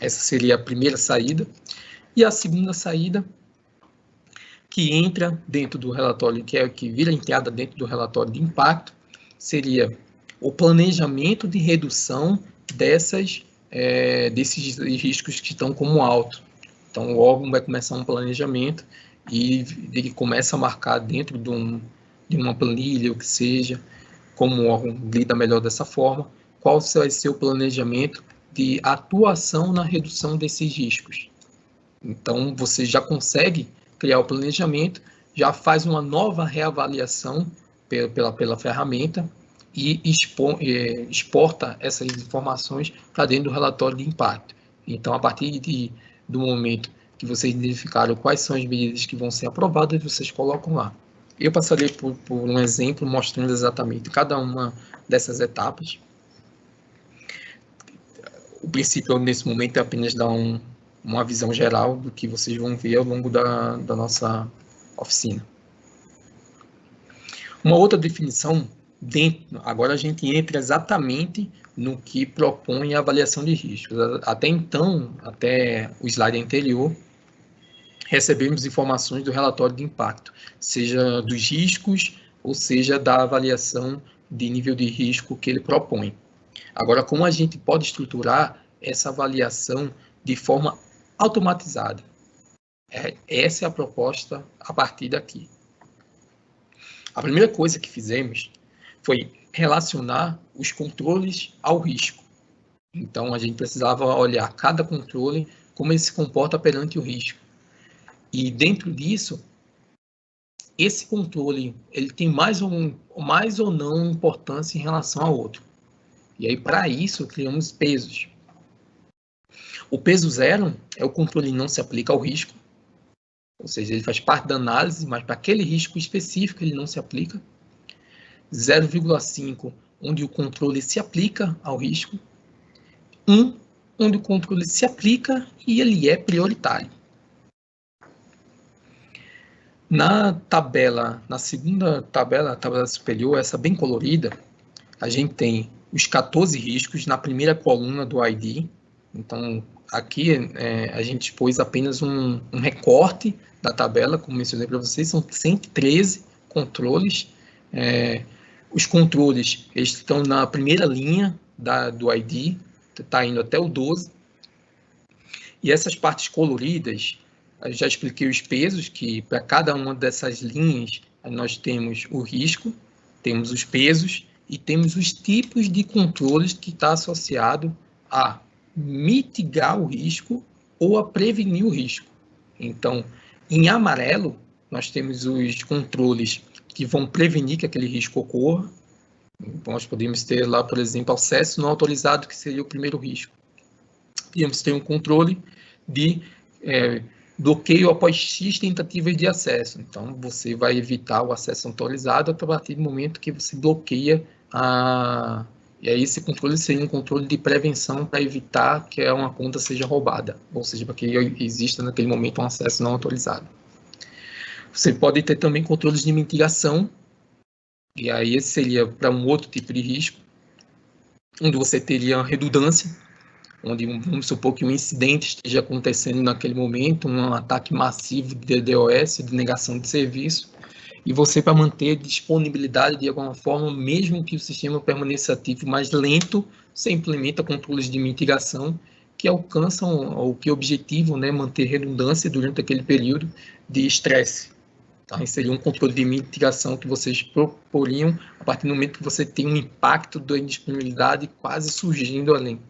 Essa seria a primeira saída. E a segunda saída, que entra dentro do relatório, que é que vira entrada dentro do relatório de impacto, seria o planejamento de redução dessas, é, desses riscos que estão como alto. Então, o órgão vai começar um planejamento e ele começa a marcar dentro de, um, de uma planilha, o que seja, como o órgão lida melhor dessa forma, qual vai ser o planejamento de atuação na redução desses riscos. Então, você já consegue criar o planejamento, já faz uma nova reavaliação pela, pela, pela ferramenta e é, exporta essas informações para dentro do relatório de impacto. Então, a partir de, do momento que vocês identificaram quais são as medidas que vão ser aprovadas, vocês colocam lá. Eu passarei por, por um exemplo mostrando exatamente cada uma dessas etapas. O princípio, nesse momento, é apenas dar um, uma visão geral do que vocês vão ver ao longo da, da nossa oficina. Uma outra definição, dentro, agora a gente entra exatamente no que propõe a avaliação de riscos. Até então, até o slide anterior, recebemos informações do relatório de impacto, seja dos riscos ou seja da avaliação de nível de risco que ele propõe. Agora, como a gente pode estruturar essa avaliação de forma automatizada? É, essa é a proposta a partir daqui. A primeira coisa que fizemos foi relacionar os controles ao risco. Então, a gente precisava olhar cada controle, como ele se comporta perante o risco. E dentro disso, esse controle ele tem mais ou, mais ou não importância em relação ao outro. E aí, para isso, criamos pesos. O peso zero é o controle não se aplica ao risco, ou seja, ele faz parte da análise, mas para aquele risco específico ele não se aplica. 0,5, onde o controle se aplica ao risco. 1, onde o controle se aplica e ele é prioritário. Na tabela, na segunda tabela, a tabela superior, essa bem colorida, a gente tem os 14 riscos na primeira coluna do ID. Então, aqui é, a gente pôs apenas um, um, recorte da tabela, como mencionei para vocês, são 113 controles. É, os controles eles estão na primeira linha da, do ID, está indo até o 12. E essas partes coloridas eu já expliquei os pesos, que para cada uma dessas linhas nós temos o risco, temos os pesos e temos os tipos de controles que está associado a mitigar o risco ou a prevenir o risco. Então, em amarelo, nós temos os controles que vão prevenir que aquele risco ocorra. Então, nós podemos ter lá, por exemplo, acesso não autorizado, que seria o primeiro risco. Podemos ter um controle de é, bloqueio após X tentativas de acesso. Então, você vai evitar o acesso autorizado a partir do momento que você bloqueia a... E aí esse controle seria um controle de prevenção para evitar que uma conta seja roubada, ou seja, para que exista naquele momento um acesso não autorizado. Você pode ter também controles de mitigação, e aí esse seria para um outro tipo de risco, onde você teria redundância, onde vamos supor que um incidente esteja acontecendo naquele momento, um ataque massivo de DDoS, de negação de serviço, e você para manter disponibilidade de alguma forma, mesmo que o sistema permaneça ativo mais lento, você implementa controles de mitigação que alcançam o que objetivo, né, manter redundância durante aquele período de estresse. Então, seria um controle de mitigação que vocês proporiam a partir do momento que você tem um impacto da indisponibilidade quase surgindo além.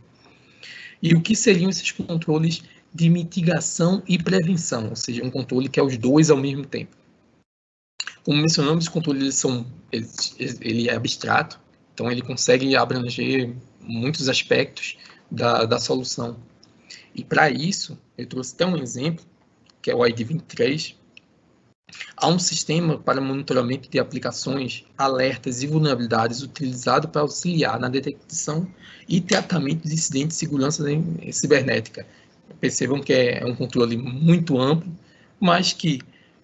E o que seriam esses controles de mitigação e prevenção, ou seja, um controle que é os dois ao mesmo tempo. Como mencionamos, os controles são, ele, é abstrato, então ele consegue abranger muitos aspectos da, da solução. E para isso, eu trouxe até um exemplo, que é o ID23, Há um sistema para monitoramento de aplicações, alertas e vulnerabilidades utilizado para auxiliar na detecção e tratamento de incidentes de segurança cibernética. Percebam que é um controle muito amplo, mas que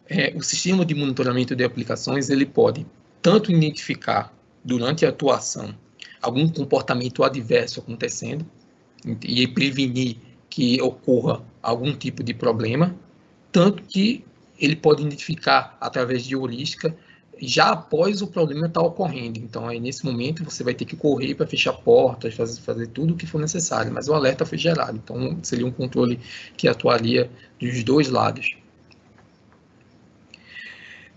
é, o sistema de monitoramento de aplicações ele pode tanto identificar durante a atuação algum comportamento adverso acontecendo e prevenir que ocorra algum tipo de problema, tanto que ele pode identificar, através de heurística, já após o problema estar tá ocorrendo. Então, aí nesse momento você vai ter que correr para fechar portas, fazer, fazer tudo o que for necessário, mas o alerta foi gerado. Então, seria um controle que atuaria dos dois lados.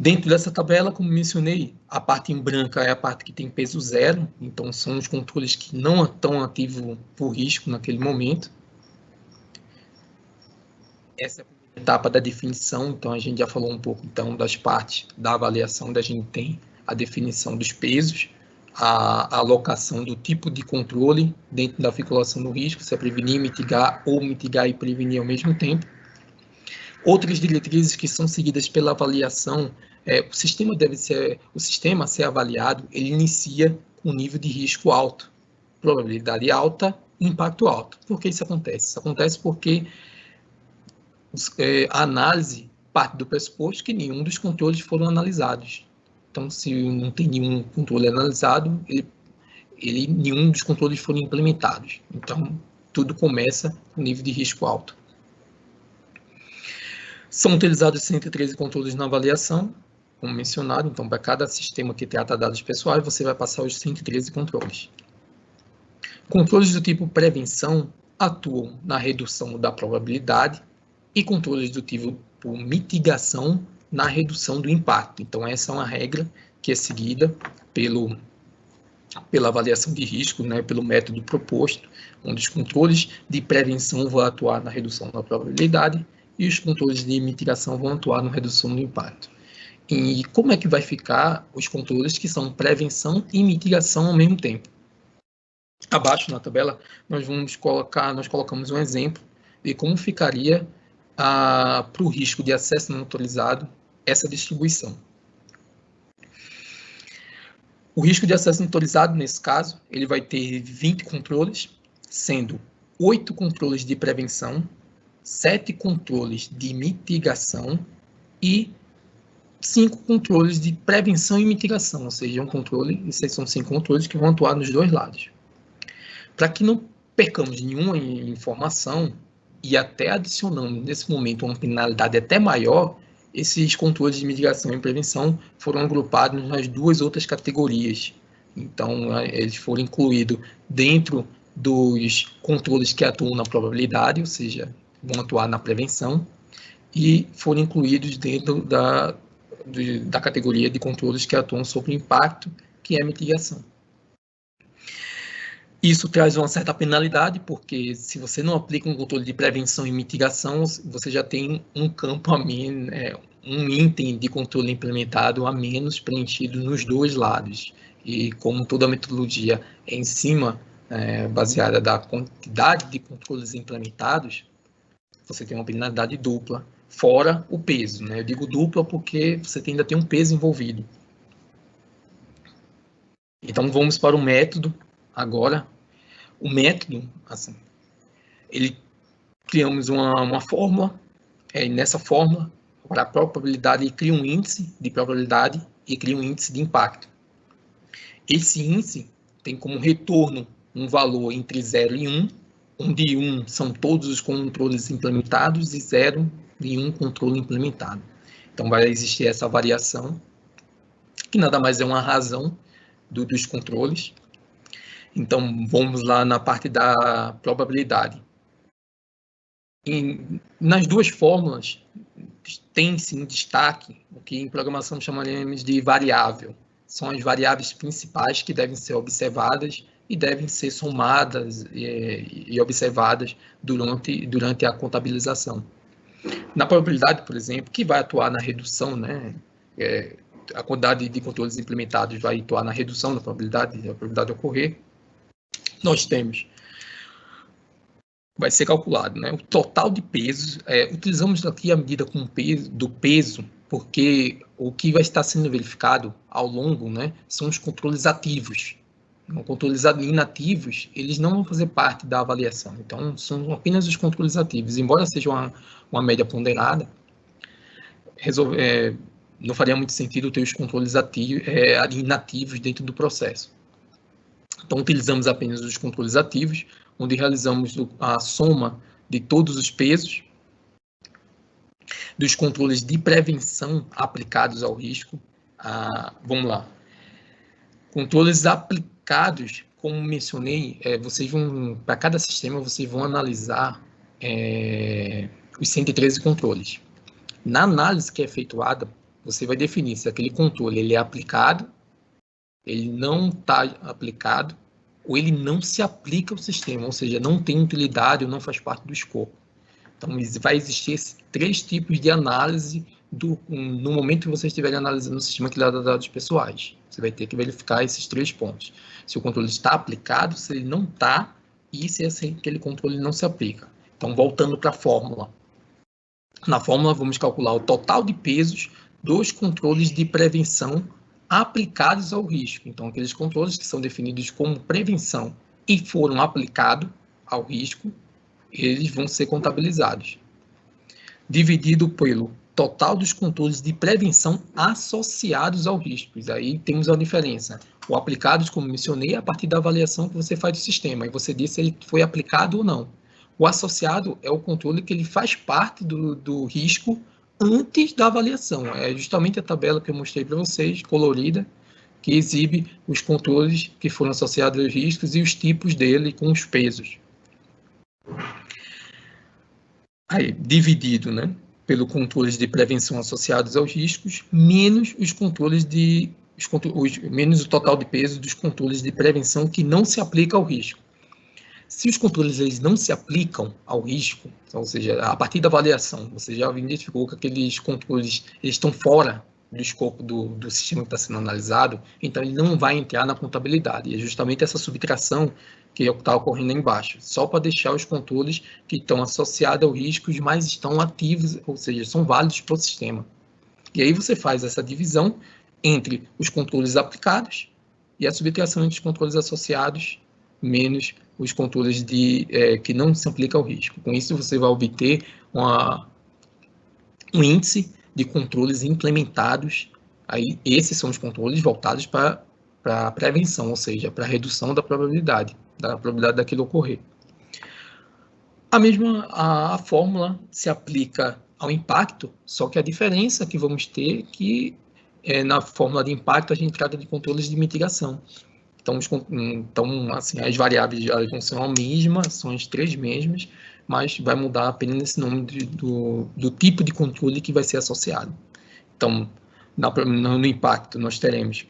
Dentro dessa tabela, como mencionei, a parte em branca é a parte que tem peso zero, então são os controles que não estão ativos por risco naquele momento. Essa é a etapa da definição, então a gente já falou um pouco então das partes da avaliação, da gente tem a definição dos pesos, a, alocação do tipo de controle dentro da articulação do risco, se é prevenir, mitigar ou mitigar e prevenir ao mesmo tempo. Outras diretrizes que são seguidas pela avaliação, é, o sistema deve ser, o sistema a ser avaliado, ele inicia com nível de risco alto, probabilidade alta, impacto alto. Por que isso acontece? Isso acontece porque é, a análise parte do pressuposto que nenhum dos controles foram analisados. Então, se não tem nenhum controle analisado, ele, ele, nenhum dos controles foram implementados. Então, tudo começa com nível de risco alto. São utilizados 113 controles na avaliação, como mencionado. Então, para cada sistema que trata dados pessoais, você vai passar os 113 controles. Controles do tipo prevenção atuam na redução da probabilidade e controles do tipo mitigação na redução do impacto. Então, essa é uma regra que é seguida pelo, pela avaliação de risco, né, pelo método proposto, onde os controles de prevenção vão atuar na redução da probabilidade e os controles de mitigação vão atuar na redução do impacto. E como é que vai ficar os controles que são prevenção e mitigação ao mesmo tempo? Abaixo na tabela, nós vamos colocar, nós colocamos um exemplo de como ficaria para o risco de acesso não autorizado essa distribuição. O risco de acesso não autorizado, nesse caso, ele vai ter 20 controles, sendo 8 controles de prevenção, 7 controles de mitigação e 5 controles de prevenção e mitigação, ou seja, um controle, esses são 5 controles que vão atuar nos dois lados. Para que não percamos nenhuma informação, e até adicionando nesse momento uma penalidade até maior, esses controles de mitigação e prevenção foram agrupados nas duas outras categorias. Então, eles foram incluídos dentro dos controles que atuam na probabilidade, ou seja, vão atuar na prevenção, e foram incluídos dentro da, da categoria de controles que atuam sobre impacto, que é a mitigação. Isso traz uma certa penalidade, porque se você não aplica um controle de prevenção e mitigação, você já tem um campo a menos, é, um item de controle implementado a menos preenchido nos dois lados. E como toda a metodologia é em cima, é, baseada da quantidade de controles implementados, você tem uma penalidade dupla, fora o peso. Né? Eu digo dupla porque você ainda tem um peso envolvido. Então vamos para o método agora, o método, assim, ele criamos uma, uma fórmula, é, nessa fórmula, para a probabilidade, ele cria um índice de probabilidade e cria um índice de impacto. Esse índice tem como retorno um valor entre 0 e 1, onde 1 são todos os controles implementados e 0 e 1 controle implementado. Então, vai existir essa variação, que nada mais é uma razão do, dos controles. Então, vamos lá na parte da probabilidade. E nas duas fórmulas, tem-se um destaque, o que em programação chamaremos de variável. São as variáveis principais que devem ser observadas e devem ser somadas e, e observadas durante, durante a contabilização. Na probabilidade, por exemplo, que vai atuar na redução, né? É, a quantidade de controles implementados vai atuar na redução da probabilidade, da probabilidade de ocorrer nós temos vai ser calculado, né? O total de pesos, é, utilizamos aqui a medida com peso, do peso, porque o que vai estar sendo verificado ao longo, né, são os controles ativos. Os controles inativos, eles não vão fazer parte da avaliação. Então, são apenas os controles ativos. Embora seja uma, uma média ponderada, resolve, é, não faria muito sentido ter os controles ativos, é, inativos dentro do processo. Então, utilizamos apenas os controles ativos, onde realizamos a soma de todos os pesos, dos controles de prevenção aplicados ao risco, Ah, vamos lá. Controles aplicados, como mencionei, é, vocês vão, para cada sistema, vocês vão analisar é, os 113 controles. Na análise que é efetuada, você vai definir se aquele controle ele é aplicado, ele não está aplicado, ou ele não se aplica ao sistema, ou seja, não tem utilidade ou não faz parte do escopo. Então, vai existir esses três tipos de análise do, no momento que você estiver analisando o sistema que dá dados pessoais. Você vai ter que verificar esses três pontos. Se o controle está aplicado, se ele não está, e se aquele controle não se aplica. Então, voltando para a fórmula. Na fórmula, vamos calcular o total de pesos dos controles de prevenção aplicados ao risco. Então, aqueles controles que são definidos como prevenção e foram aplicados ao risco, eles vão ser contabilizados. Dividido pelo total dos controles de prevenção associados ao risco. Aí temos a diferença. O aplicados, como mencionei, é a partir da avaliação que você faz do sistema, e você diz se ele foi aplicado ou não. O associado é o controle que ele faz parte do, do risco antes da avaliação. É justamente a tabela que eu mostrei para vocês, colorida, que exibe os controles que foram associados aos riscos e os tipos dele com os pesos. Aí, dividido, né? Pelo controles de prevenção associados aos riscos, menos os controles de os, os, menos o total de peso dos controles de prevenção que não se aplica ao risco. Se os controles eles não se aplicam ao risco, ou seja, a partir da avaliação, você já identificou que aqueles controles estão fora do escopo do, do sistema que está sendo analisado, então ele não vai entrar na contabilidade. E é justamente essa subtração que é está ocorrendo aí embaixo, só para deixar os controles que estão associados ao risco, mas estão ativos, ou seja, são válidos para o sistema. E aí você faz essa divisão entre os controles aplicados e a subtração entre os controles associados menos os controles de, é, que não se aplicam ao risco. Com isso, você vai obter uma, um índice de controles implementados. Aí, esses são os controles voltados para a prevenção, ou seja, para a redução da probabilidade, da probabilidade daquilo ocorrer. A mesma a, a fórmula se aplica ao impacto, só que a diferença que vamos ter é que é, na fórmula de impacto a gente trata de controles de mitigação. Então, então assim, as variáveis vão ser a mesma, são as três mesmas, mas vai mudar apenas esse nome de, do, do tipo de controle que vai ser associado. Então, na, no impacto, nós teremos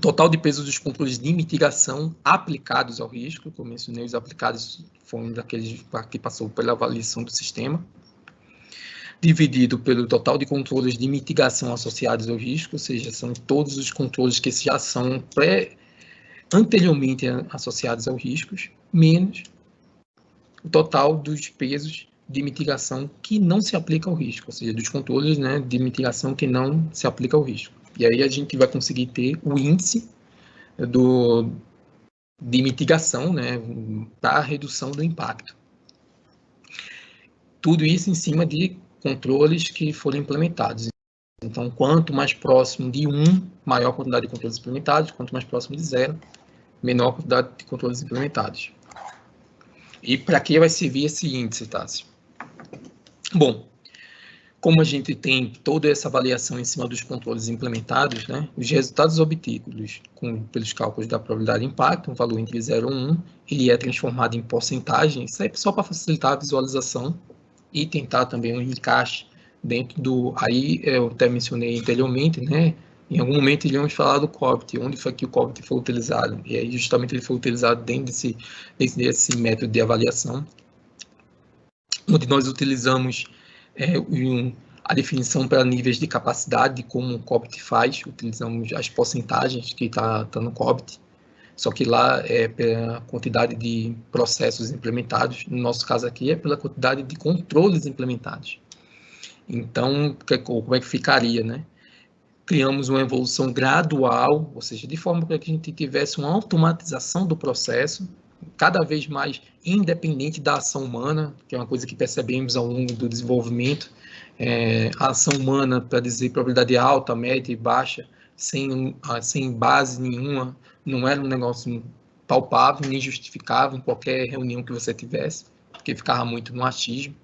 total de peso dos controles de mitigação aplicados ao risco, como mencionei, os aplicados foram daqueles que passou pela avaliação do sistema, dividido pelo total de controles de mitigação associados ao risco, ou seja, são todos os controles que já são pré anteriormente associados aos riscos, menos o total dos pesos de mitigação que não se aplica ao risco, ou seja, dos controles né, de mitigação que não se aplica ao risco. E aí a gente vai conseguir ter o índice do, de mitigação né, para a redução do impacto. Tudo isso em cima de controles que foram implementados. Então, quanto mais próximo de 1, maior quantidade de controles implementados, quanto mais próximo de zero, menor quantidade de controles implementados. E para que vai servir esse índice, Tássio? Bom, como a gente tem toda essa avaliação em cima dos controles implementados, né, os resultados obtidos com, pelos cálculos da probabilidade de impacto, um valor entre 0 e 1, ele é transformado em porcentagem, isso é só para facilitar a visualização e tentar também um encaixe dentro do, aí eu até mencionei anteriormente, né, em algum momento iríamos falar do COBIT, onde foi que o COBIT foi utilizado, e aí justamente ele foi utilizado dentro desse, desse método de avaliação, onde nós utilizamos é, um, a definição para níveis de capacidade, como o COBIT faz, utilizamos as porcentagens que está tá no COBIT, só que lá é pela quantidade de processos implementados, no nosso caso aqui é pela quantidade de controles implementados. Então, como é que ficaria, né? Criamos uma evolução gradual, ou seja, de forma que a gente tivesse uma automatização do processo, cada vez mais independente da ação humana, que é uma coisa que percebemos ao longo do desenvolvimento. É, a ação humana, para dizer probabilidade alta, média e baixa, sem, sem base nenhuma, não era um negócio palpável nem justificável em qualquer reunião que você tivesse, porque ficava muito no achismo.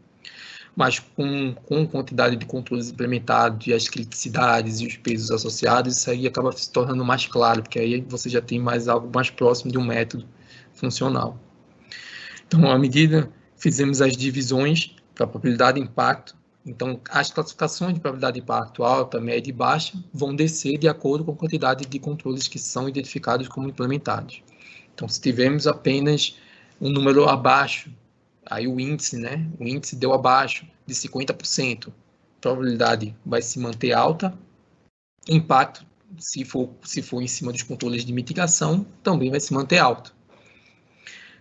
Mas com, com quantidade de controles implementados e as criticidades e os pesos associados, isso aí acaba se tornando mais claro, porque aí você já tem mais algo mais próximo de um método funcional. Então, à medida fizemos as divisões para probabilidade de impacto, então as classificações de probabilidade de impacto alta, média e baixa vão descer de acordo com a quantidade de controles que são identificados como implementados. Então, se tivermos apenas um número abaixo Aí o índice, né? O índice deu abaixo de 50%. A probabilidade vai se manter alta. Impacto, se for, se for em cima dos controles de mitigação, também vai se manter alto.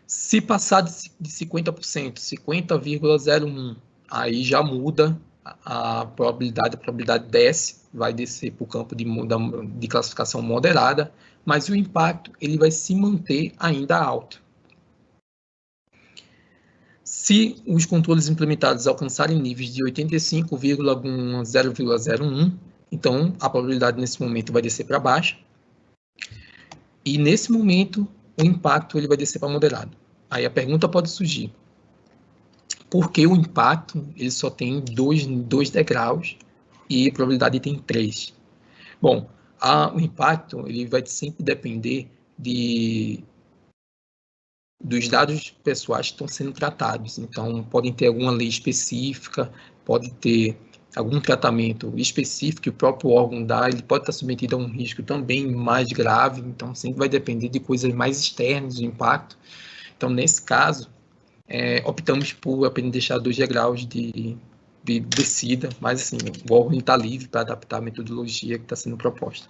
Se passar de 50%, 50,01, aí já muda a probabilidade, a probabilidade desce, vai descer para o campo de, de classificação moderada, mas o impacto ele vai se manter ainda alto. Se os controles implementados alcançarem níveis de 85,0,01, então a probabilidade nesse momento vai descer para baixo. E nesse momento o impacto ele vai descer para moderado. Aí a pergunta pode surgir: por que o impacto ele só tem dois, dois degraus e a probabilidade tem três? Bom, a, o impacto ele vai sempre depender de dos dados pessoais que estão sendo tratados. Então, podem ter alguma lei específica, pode ter algum tratamento específico que o próprio órgão dá, ele pode estar submetido a um risco também mais grave, então sempre vai depender de coisas mais externas, do impacto. Então, nesse caso, é, optamos por apenas deixar dois degraus de, de descida, mas assim, o órgão está livre para adaptar a metodologia que está sendo proposta.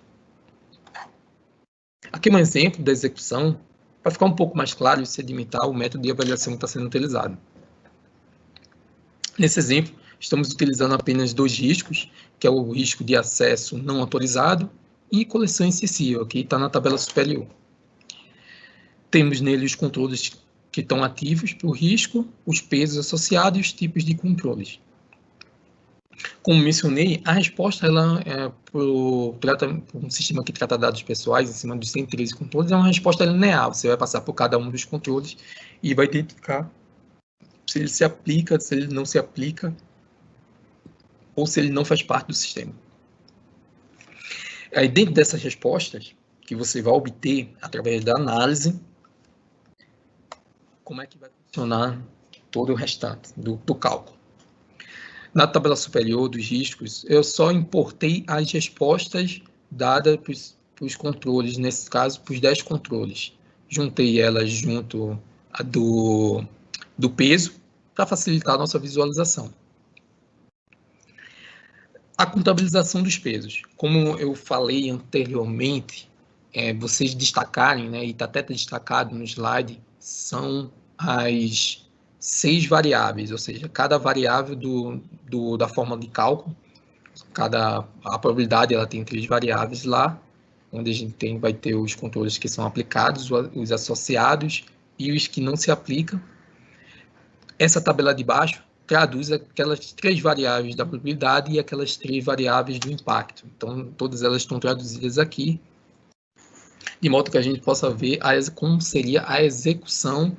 Aqui um exemplo da execução para ficar um pouco mais claro e sedimentar o método de avaliação que está sendo utilizado. Nesse exemplo, estamos utilizando apenas dois riscos, que é o risco de acesso não autorizado e coleção excessiva, que está na tabela superior. Temos nele os controles que estão ativos para o risco, os pesos associados e os tipos de controles. Como mencionei, a resposta ela é para um sistema que trata dados pessoais em cima dos 113 controles é uma resposta linear. Você vai passar por cada um dos controles e vai identificar se ele se aplica, se ele não se aplica ou se ele não faz parte do sistema. Aí dentro dessas respostas que você vai obter através da análise, como é que vai funcionar todo o restante do, do cálculo. Na tabela superior dos riscos, eu só importei as respostas dadas para os controles, nesse caso, para os 10 controles. Juntei elas junto do, do peso para facilitar a nossa visualização. A contabilização dos pesos. Como eu falei anteriormente, é, vocês destacarem, né, e está até destacado no slide, são as seis variáveis, ou seja, cada variável do, do, da forma de cálculo, cada a probabilidade ela tem três variáveis lá, onde a gente tem, vai ter os controles que são aplicados, os associados e os que não se aplicam. Essa tabela de baixo traduz aquelas três variáveis da probabilidade e aquelas três variáveis do impacto. Então, todas elas estão traduzidas aqui, de modo que a gente possa ver a, como seria a execução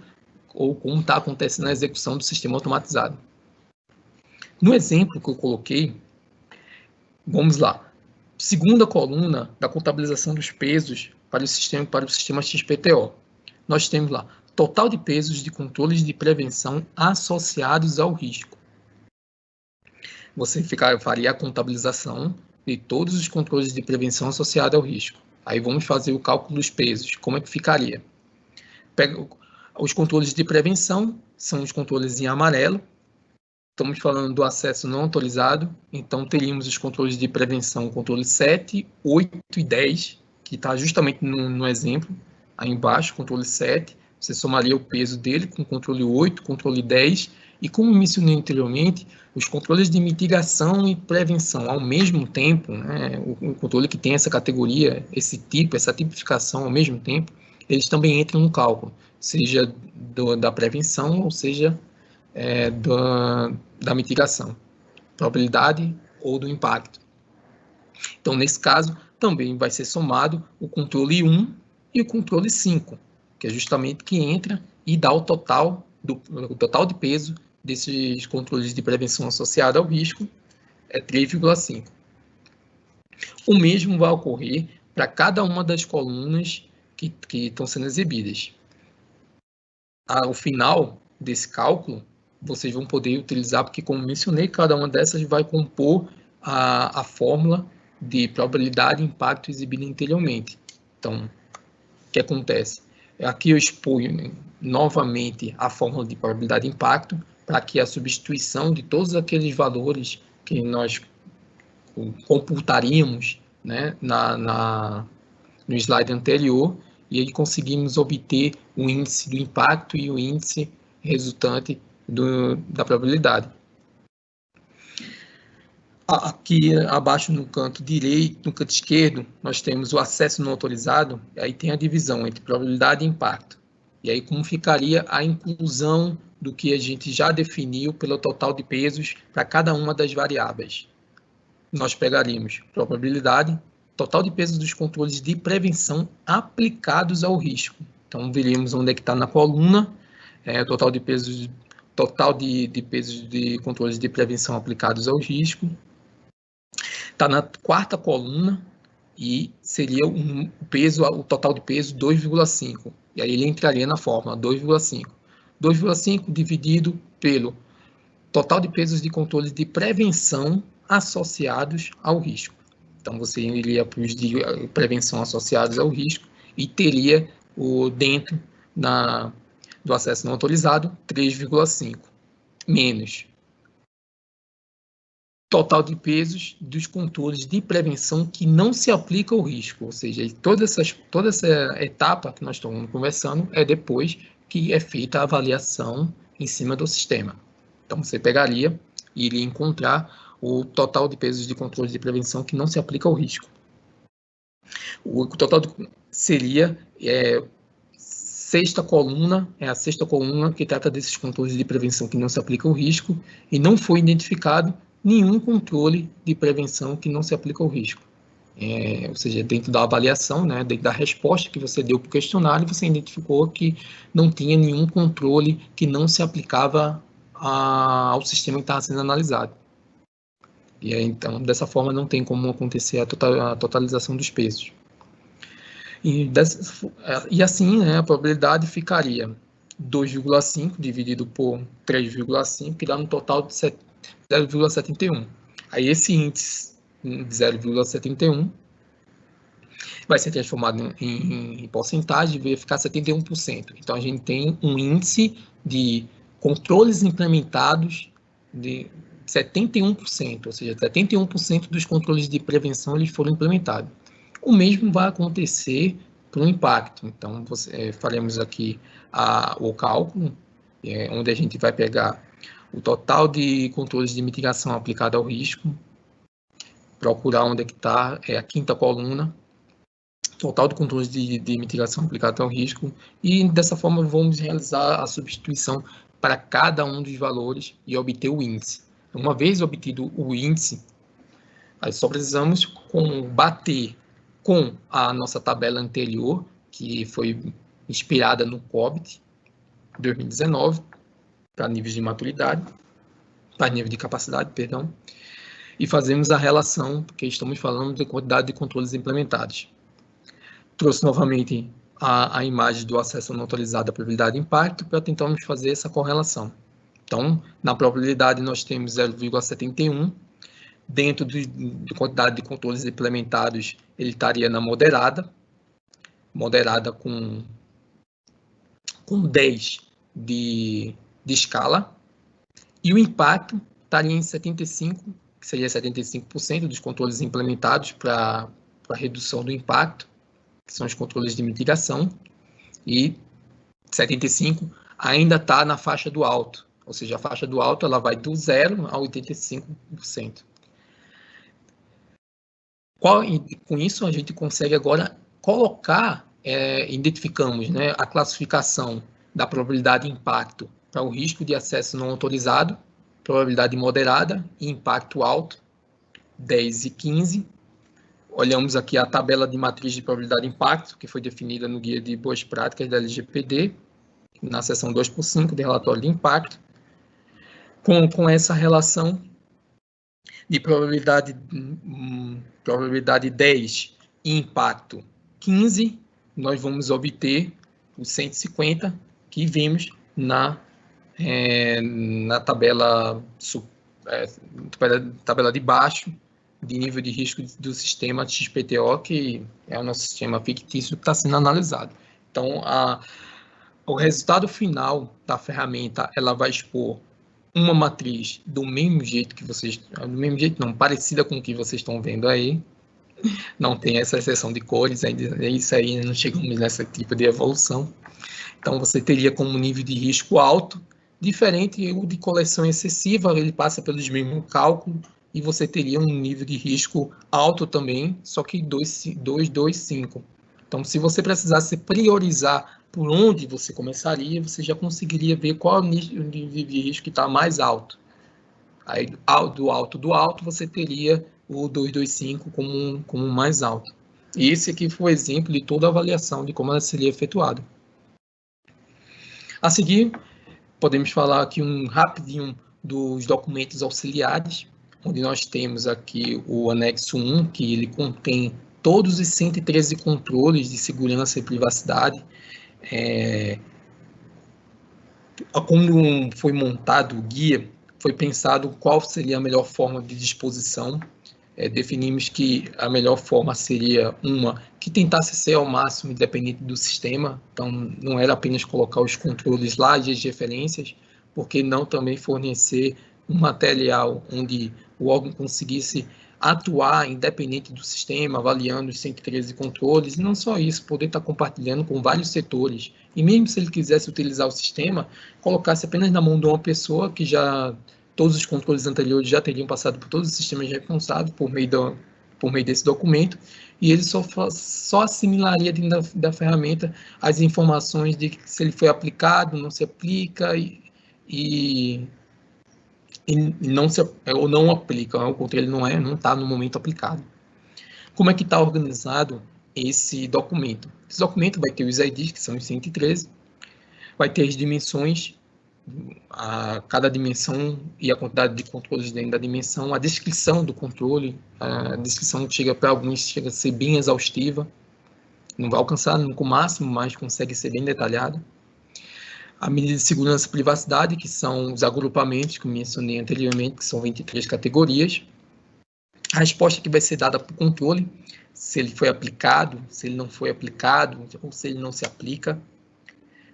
ou como está acontecendo na execução do sistema automatizado. No exemplo que eu coloquei, vamos lá. Segunda coluna da contabilização dos pesos para o sistema, para o sistema XPTO. Nós temos lá total de pesos de controles de prevenção associados ao risco. Você ficar, faria a contabilização de todos os controles de prevenção associados ao risco. Aí vamos fazer o cálculo dos pesos. Como é que ficaria? Pega, os controles de prevenção são os controles em amarelo. Estamos falando do acesso não autorizado, então teríamos os controles de prevenção, controle 7, 8 e 10, que está justamente no, no, exemplo, aí embaixo, controle 7, você somaria o peso dele com controle 8, controle 10, e como mencionei anteriormente, os controles de mitigação e prevenção ao mesmo tempo, né, o, o controle que tem essa categoria, esse tipo, essa tipificação ao mesmo tempo, eles também entram no cálculo seja do, da prevenção ou seja é, da, da mitigação, probabilidade ou do impacto. Então, nesse caso, também vai ser somado o controle 1 e o controle 5, que é justamente que entra e dá o total, do, o total de peso desses controles de prevenção associada ao risco é 3,5. O mesmo vai ocorrer para cada uma das colunas que, que estão sendo exibidas. Ao final desse cálculo, vocês vão poder utilizar, porque como mencionei, cada uma dessas vai compor a, a fórmula de probabilidade e impacto exibida anteriormente. Então, o que acontece? Aqui eu exponho novamente a fórmula de probabilidade de impacto para que a substituição de todos aqueles valores que nós computaríamos né, na, na, no slide anterior, e aí conseguimos obter o índice do impacto e o índice resultante do, da probabilidade. Aqui abaixo no canto direito, no canto esquerdo, nós temos o acesso não autorizado, aí tem a divisão entre probabilidade e impacto. E aí como ficaria a inclusão do que a gente já definiu pelo total de pesos para cada uma das variáveis. Nós pegaríamos probabilidade, total de pesos dos controles de prevenção aplicados ao risco. Então, veríamos onde é que está na coluna, é, total de pesos total de, de pesos de controles de prevenção aplicados ao risco. Está na quarta coluna e seria um peso, o total de peso 2,5. E aí ele entraria na fórmula 2,5. 2,5 dividido pelo total de pesos de controles de prevenção associados ao risco. Então você iria para os de prevenção associados ao risco e teria o dentro na, do acesso não autorizado 3,5 menos total de pesos dos controles de prevenção que não se aplica ao risco, ou seja, toda, essas, toda essa etapa que nós estamos conversando é depois que é feita a avaliação em cima do sistema. Então, você pegaria e iria encontrar o total de pesos de controle de prevenção que não se aplica ao risco. O total seria é, sexta coluna, é a sexta coluna que trata desses controles de prevenção que não se aplica ao risco e não foi identificado nenhum controle de prevenção que não se aplica ao risco. É, ou seja, dentro da avaliação, né, dentro da resposta que você deu para o questionário, você identificou que não tinha nenhum controle que não se aplicava a, ao sistema que estava sendo analisado. E aí, então, dessa forma, não tem como acontecer a, total, a totalização dos pesos. E, dessa, e assim, né, a probabilidade ficaria 2,5 dividido por 3,5, que dá um total de 0,71. Aí esse índice de 0,71 vai ser transformado em, em porcentagem e vai ficar 71%. Então, a gente tem um índice de controles implementados de 71%, ou seja, 71% dos controles de prevenção eles foram implementados. O mesmo vai acontecer para o impacto. Então, você, é, faremos aqui a, o cálculo, é, onde a gente vai pegar o total de controles de mitigação aplicado ao risco, procurar onde é que está, é a quinta coluna, total de controles de, de mitigação aplicado ao risco, e dessa forma vamos realizar a substituição para cada um dos valores e obter o índice. Uma vez obtido o índice, aí só precisamos com, bater com a nossa tabela anterior, que foi inspirada no COBIT 2019, para níveis de maturidade, para nível de capacidade, perdão, e fazemos a relação, porque estamos falando de quantidade de controles implementados. Trouxe novamente a, a imagem do acesso não autorizado à probabilidade de impacto para tentarmos fazer essa correlação. Então, na probabilidade nós temos 0,71, dentro de, de quantidade de controles implementados, ele estaria na moderada, moderada com, com 10 de de escala, e o impacto estaria em 75, que seria 75% dos controles implementados para redução do impacto, que são os controles de mitigação, e 75 ainda está na faixa do alto, ou seja, a faixa do alto ela vai do zero a 85%. Qual, com isso, a gente consegue agora colocar, é, identificamos né, a classificação da probabilidade de impacto para o risco de acesso não autorizado, probabilidade moderada e impacto alto, 10 e 15. Olhamos aqui a tabela de matriz de probabilidade de impacto, que foi definida no Guia de Boas Práticas da LGPD, na seção 2 por 5 de relatório de impacto. com, com essa relação de probabilidade, hum, probabilidade 10 e impacto 15, nós vamos obter os 150 que vimos na, é, na tabela, é, tabela de baixo de nível de risco do sistema XPTO, que é o nosso sistema fictício que está sendo analisado. Então, a, o resultado final da ferramenta, ela vai expor uma matriz do mesmo jeito que vocês, do mesmo jeito não, parecida com o que vocês estão vendo aí, não tem essa exceção de cores, ainda isso aí não chegamos nesse tipo de evolução. Então você teria como nível de risco alto, diferente o de coleção excessiva, ele passa pelos mesmos cálculos e você teria um nível de risco alto também, só que 225. Então se você precisasse priorizar por onde você começaria, você já conseguiria ver qual é o nível de risco que está mais alto. Aí, do alto do alto, você teria o 225 como, como mais alto. E esse aqui foi o exemplo de toda a avaliação de como ela seria efetuada. A seguir, podemos falar aqui um rapidinho dos documentos auxiliares, onde nós temos aqui o anexo 1, que ele contém todos os 113 controles de segurança e privacidade. É, como foi montado o guia, foi pensado qual seria a melhor forma de disposição. É, definimos que a melhor forma seria uma que tentasse ser ao máximo independente do sistema, então não era apenas colocar os controles lá e as referências, porque não também fornecer um material onde o órgão conseguisse atuar independente do sistema, avaliando os 113 controles, e não só isso, poder estar compartilhando com vários setores. E mesmo se ele quisesse utilizar o sistema, colocasse apenas na mão de uma pessoa que já todos os controles anteriores já teriam passado por todos os sistemas responsáveis por meio, do, por meio desse documento, e ele só, só assimilaria dentro da, da ferramenta as informações de se ele foi aplicado, não se aplica e, e, e não se ou não aplica, o controle não é, não está no momento aplicado. Como é que está organizado esse documento? Esse documento vai ter os IDs, que são os 113, vai ter as dimensões a cada dimensão e a quantidade de controles dentro da dimensão, a descrição do controle, a descrição chega para alguns chega a ser bem exaustiva, não vai alcançar nunca o máximo, mas consegue ser bem detalhada. A medida de segurança e privacidade, que são os agrupamentos que eu mencionei anteriormente, que são 23 categorias. A resposta que vai ser dada para o controle, se ele foi aplicado, se ele não foi aplicado, ou se ele não se aplica.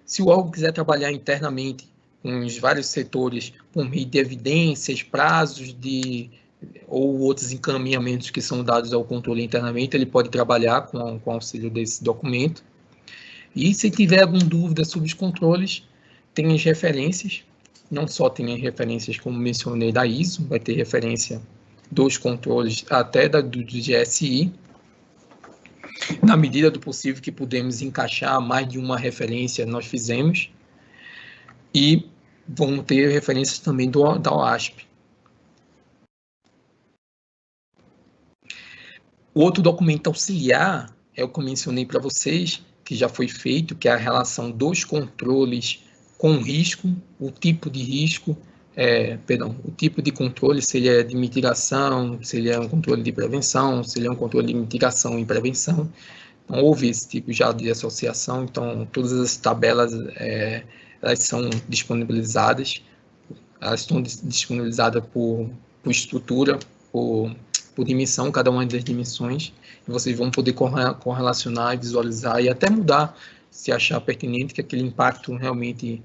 Se o órgão quiser trabalhar internamente com os vários setores por meio de evidências, prazos de ou outros encaminhamentos que são dados ao controle internamente, ele pode trabalhar com, com auxílio desse documento. E se tiver alguma dúvida sobre os controles, tem as referências, não só tem as referências, como mencionei, da ISO, vai ter referência dos controles até da, do, do GSI, na medida do possível que pudemos encaixar mais de uma referência, nós fizemos. E vão ter referências também do, da OASP. O outro documento auxiliar é o que eu mencionei para vocês, que já foi feito, que é a relação dos controles com risco, o tipo de risco, é, perdão, o tipo de controle, se ele é de mitigação, se ele é um controle de prevenção, se ele é um controle de mitigação e prevenção. Então, houve esse tipo já de associação, então todas as tabelas é, elas são disponibilizadas, elas estão disponibilizadas por, por estrutura, por, por dimensão, cada uma das dimensões, e vocês vão poder correlacionar, visualizar e até mudar, se achar pertinente que aquele impacto realmente,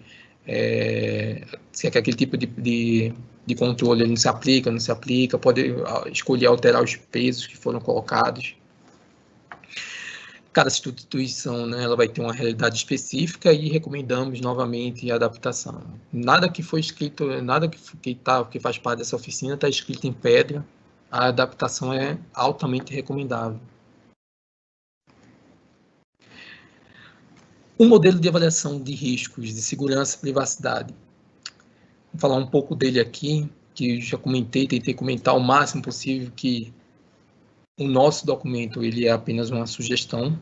é, se aquele tipo de, de, de controle não se aplica, não se aplica, pode escolher alterar os pesos que foram colocados, cada instituição né, ela vai ter uma realidade específica e recomendamos novamente a adaptação. Nada que foi escrito, nada que, que, tá, que faz parte dessa oficina está escrito em pedra, a adaptação é altamente recomendável. O modelo de avaliação de riscos de segurança e privacidade. Vou falar um pouco dele aqui, que já comentei, tentei comentar o máximo possível que o nosso documento ele é apenas uma sugestão.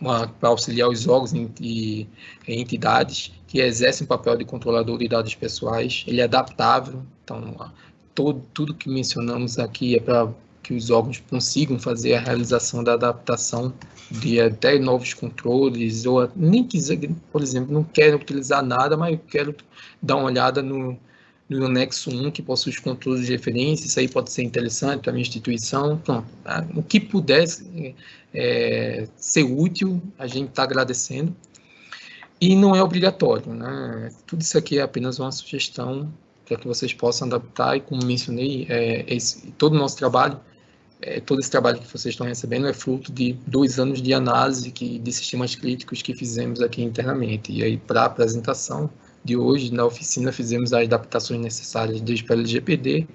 para auxiliar os órgãos e entidades que exercem o papel de controlador de dados pessoais. Ele é adaptável, então todo, tudo que mencionamos aqui é para que os órgãos consigam fazer a realização da adaptação de até novos controles, ou nem quiser, por exemplo, não quero utilizar nada, mas eu quero dar uma olhada no, no anexo 1, que possui os controles de referência, isso aí pode ser interessante para a minha instituição. Pronto, tá? o que pudesse é, ser útil, a gente está agradecendo. E não é obrigatório, né? Tudo isso aqui é apenas uma sugestão para que vocês possam adaptar, e como mencionei, é, esse, todo o nosso trabalho, é, todo esse trabalho que vocês estão recebendo é fruto de dois anos de análise que, de sistemas críticos que fizemos aqui internamente. E aí, para a apresentação de hoje, na oficina, fizemos as adaptações necessárias desde para o LGPD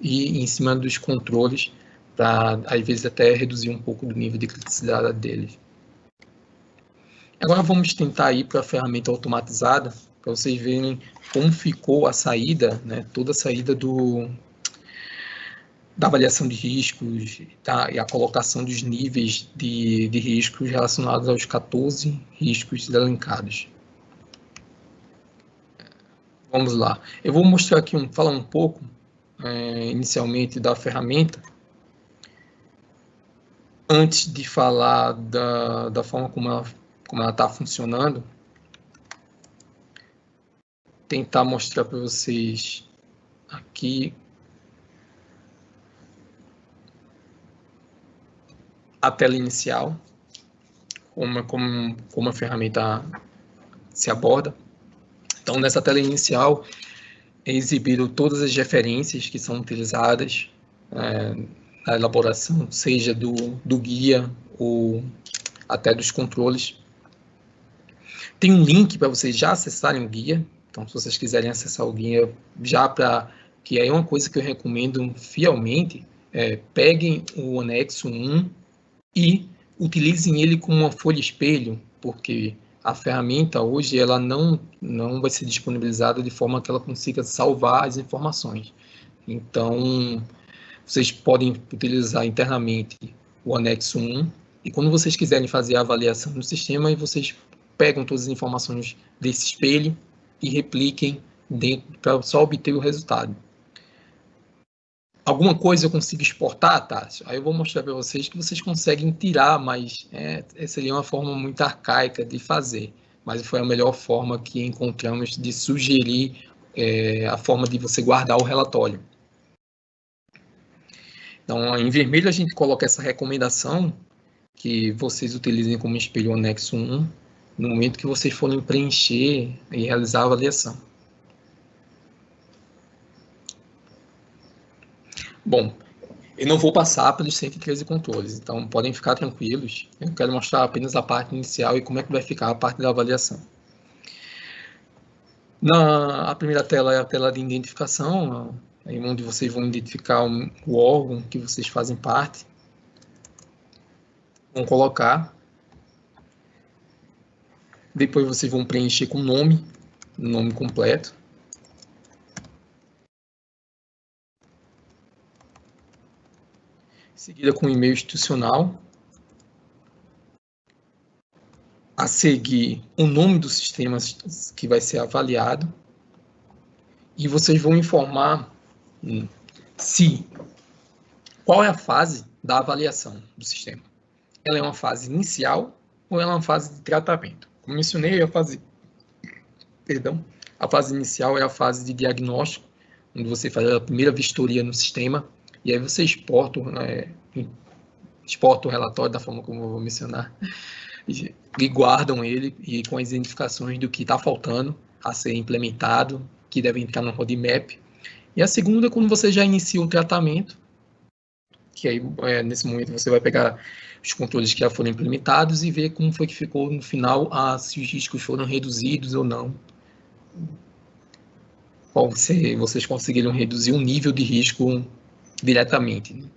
e em cima dos controles, para, às vezes, até reduzir um pouco do nível de criticidade deles. Agora vamos tentar ir para a ferramenta automatizada, para vocês verem como ficou a saída, né, toda a saída do, da avaliação de riscos tá, e a colocação dos níveis de, de riscos relacionados aos 14 riscos elencados. Vamos lá. Eu vou mostrar aqui, um, falar um pouco é, inicialmente da ferramenta, antes de falar da, da forma como ela como ela está funcionando, tentar mostrar para vocês aqui a tela inicial, como, como, como a ferramenta se aborda. Então, nessa tela inicial, é exibido todas as referências que são utilizadas é, na elaboração, seja do, do guia ou até dos controles tem um link para vocês já acessarem o guia. Então, se vocês quiserem acessar o guia já para... Que é uma coisa que eu recomendo fielmente. É, peguem o anexo 1 e utilizem ele como uma folha espelho, porque a ferramenta hoje ela não, não vai ser disponibilizada de forma que ela consiga salvar as informações. Então, vocês podem utilizar internamente o anexo 1 e quando vocês quiserem fazer a avaliação do sistema, vocês pegam todas as informações desse espelho e repliquem para só obter o resultado. Alguma coisa eu consigo exportar, tá? Aí eu vou mostrar para vocês que vocês conseguem tirar, mas é, seria uma forma muito arcaica de fazer. Mas foi a melhor forma que encontramos de sugerir é, a forma de você guardar o relatório. Então, em vermelho a gente coloca essa recomendação que vocês utilizem como espelho anexo 1 no momento que vocês forem preencher e realizar a avaliação. Bom, eu não vou passar pelos 113 controles, então podem ficar tranquilos. Eu quero mostrar apenas a parte inicial e como é que vai ficar a parte da avaliação. Na a primeira tela é a tela de identificação, onde vocês vão identificar o órgão que vocês fazem parte. Vão colocar depois vocês vão preencher com nome, nome completo. Seguida com e-mail institucional. A seguir, o nome do sistema que vai ser avaliado. E vocês vão informar hum, se qual é a fase da avaliação do sistema. Ela é uma fase inicial ou ela é uma fase de tratamento. Como mencionei, a fase, perdão, a fase inicial é a fase de diagnóstico, onde você faz a primeira vistoria no sistema, e aí você exporta, né, exporta o relatório da forma como eu vou mencionar, e, guardam ele e com as identificações do que está faltando a ser implementado, que deve entrar no roadmap. E a segunda, quando você já inicia o tratamento, que aí é, nesse momento você vai pegar os controles que já foram implementados e ver como foi que ficou no final, ah, se os riscos foram reduzidos ou não. Qual se vocês conseguiram reduzir o nível de risco diretamente. Né?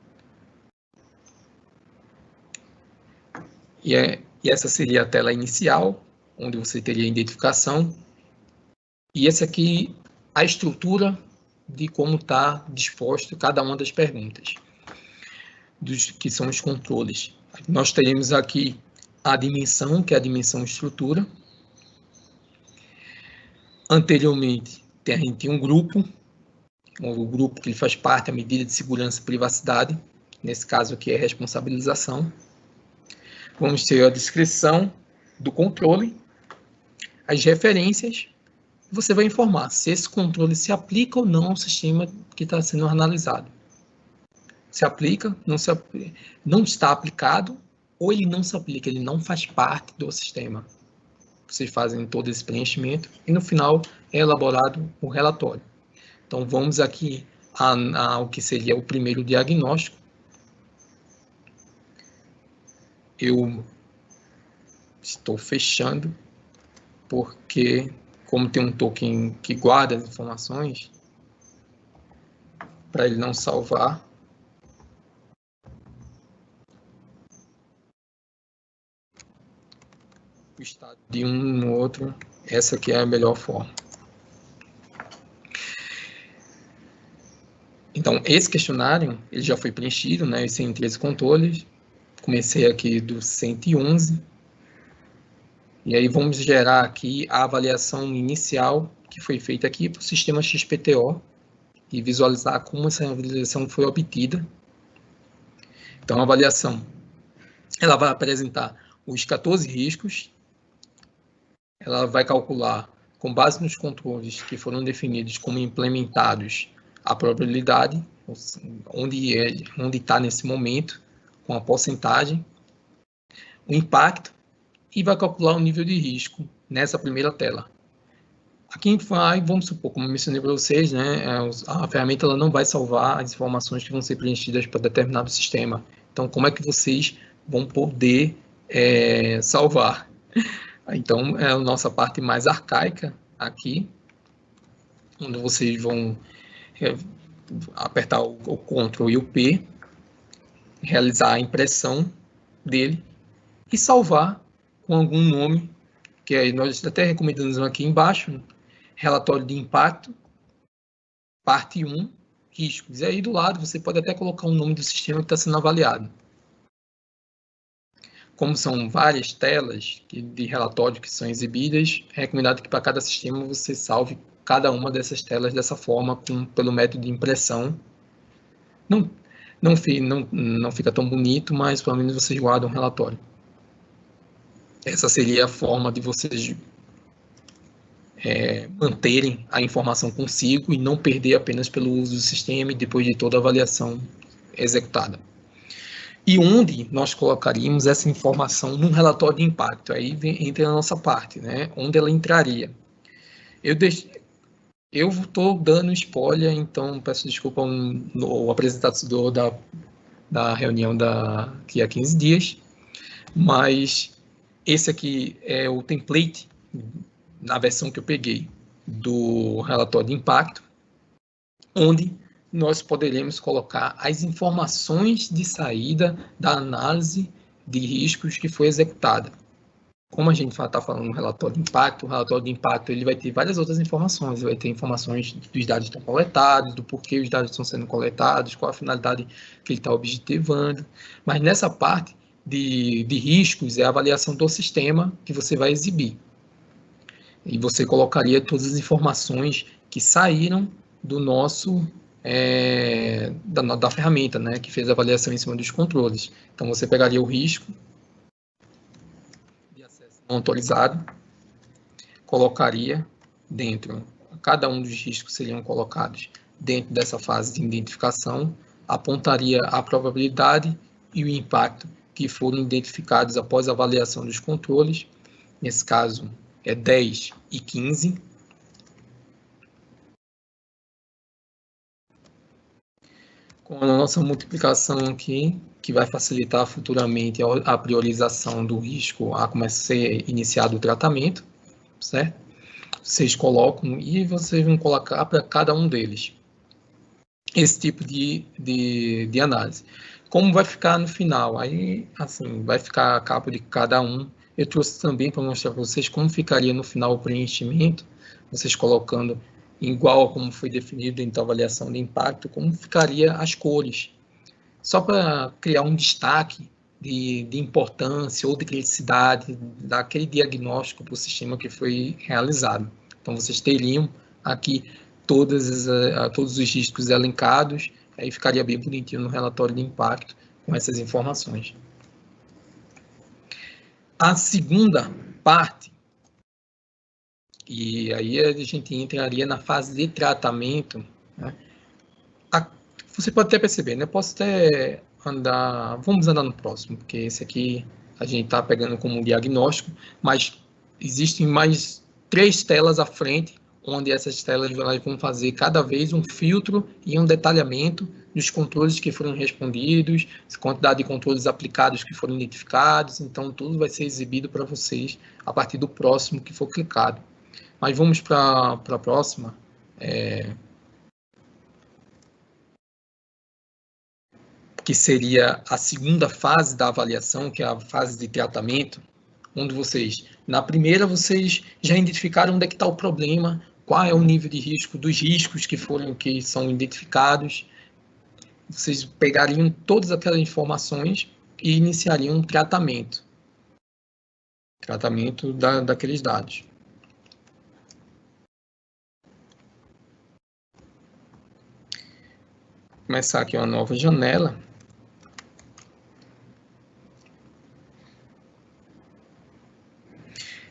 E, é, e essa seria a tela inicial, onde você teria a identificação. E essa aqui, a estrutura de como está disposto cada uma das perguntas, dos, que são os controles nós teremos aqui a dimensão, que é a dimensão estrutura. Anteriormente, a gente tinha um grupo, o grupo que ele faz parte, a medida de segurança e privacidade, nesse caso aqui é responsabilização. Vamos ter a descrição do controle, as referências, você vai informar se esse controle se aplica ou não ao sistema que está sendo analisado. Se aplica, não, se, não está aplicado, ou ele não se aplica, ele não faz parte do sistema. Vocês fazem todo esse preenchimento e no final é elaborado o relatório. Então vamos aqui ao que seria o primeiro diagnóstico. Eu estou fechando porque como tem um token que guarda as informações, para ele não salvar, o estado de um no outro, essa aqui é a melhor forma. Então, esse questionário, ele já foi preenchido, né, os 113 controles, comecei aqui do 111, e aí vamos gerar aqui a avaliação inicial que foi feita aqui para o sistema XPTO e visualizar como essa avaliação foi obtida. Então, a avaliação ela vai apresentar os 14 riscos, ela vai calcular, com base nos controles que foram definidos como implementados, a probabilidade, onde é, onde está nesse momento, com a porcentagem, o impacto e vai calcular o nível de risco nessa primeira tela. Aqui vai, vamos supor, como mencionei para vocês, né, é, a ferramenta ela não vai salvar as informações que vão ser preenchidas para determinado sistema. Então, como é que vocês vão poder é, salvar? Então, é a nossa parte mais arcaica aqui, onde vocês vão apertar o, o Ctrl e o P, realizar a impressão dele e salvar com algum nome, que aí nós até recomendamos aqui embaixo, relatório de impacto, parte 1, riscos. E aí do lado você pode até colocar o nome do sistema que está sendo avaliado. Como são várias telas de relatório que são exibidas, é recomendado que para cada sistema você salve cada uma dessas telas dessa forma, com, pelo método de impressão. Não, não, não, não fica tão bonito, mas pelo menos vocês guardam o relatório. Essa seria a forma de vocês é, manterem a informação consigo e não perder apenas pelo uso do sistema e depois de toda a avaliação executada. E onde nós colocaríamos essa informação num relatório de impacto? Aí vem, entra a nossa parte, né? Onde ela entraria? Eu eu estou dando spoiler, então peço desculpa ao apresentador da, da reunião da, que há 15 dias, mas esse aqui é o template, na versão que eu peguei, do relatório de impacto, onde nós poderemos colocar as informações de saída da análise de riscos que foi executada. Como a gente está falando no relatório de impacto, o relatório de impacto ele vai ter várias outras informações, vai ter informações dos dados que estão coletados, do porquê os dados estão sendo coletados, qual a finalidade que ele está objetivando, mas nessa parte de, de riscos é a avaliação do sistema que você vai exibir. E você colocaria todas as informações que saíram do nosso é, da, da, ferramenta, né, que fez a avaliação em cima dos controles. Então você pegaria o risco autorizado, colocaria dentro, cada um dos riscos seriam colocados dentro dessa fase de identificação, apontaria a probabilidade e o impacto que foram identificados após a avaliação dos controles, nesse caso é 10 e 15. Com a nossa multiplicação aqui, que vai facilitar futuramente a priorização do risco a começar a ser iniciado o tratamento, certo? Vocês colocam e vocês vão colocar para cada um deles esse tipo de, de, de análise. Como vai ficar no final? Aí, assim, vai ficar a capa de cada um. Eu trouxe também para mostrar para vocês como ficaria no final o preenchimento, vocês colocando igual como foi definido em avaliação de impacto, como ficaria as cores. Só para criar um destaque de, de importância ou de criticidade daquele diagnóstico para o sistema que foi realizado. Então, vocês teriam aqui todas, uh, todos os riscos elencados, aí ficaria bem bonitinho no relatório de impacto com essas informações. A segunda parte, e aí a gente entraria na fase de tratamento, né? a, você pode até perceber, né? Posso até andar, vamos andar no próximo, porque esse aqui a gente está pegando como diagnóstico, mas existem mais três telas à frente, onde essas telas vão fazer cada vez um filtro e um detalhamento dos controles que foram respondidos, quantidade de controles aplicados que foram identificados, então tudo vai ser exibido para vocês a partir do próximo que for clicado. Mas vamos para a próxima. É... Que seria a segunda fase da avaliação, que é a fase de tratamento, onde vocês, na primeira, vocês já identificaram onde é que está o problema, qual é o nível de risco dos riscos que foram que são identificados, vocês pegariam todas aquelas informações e iniciariam um tratamento. Tratamento da, daqueles dados. Começar aqui uma nova janela.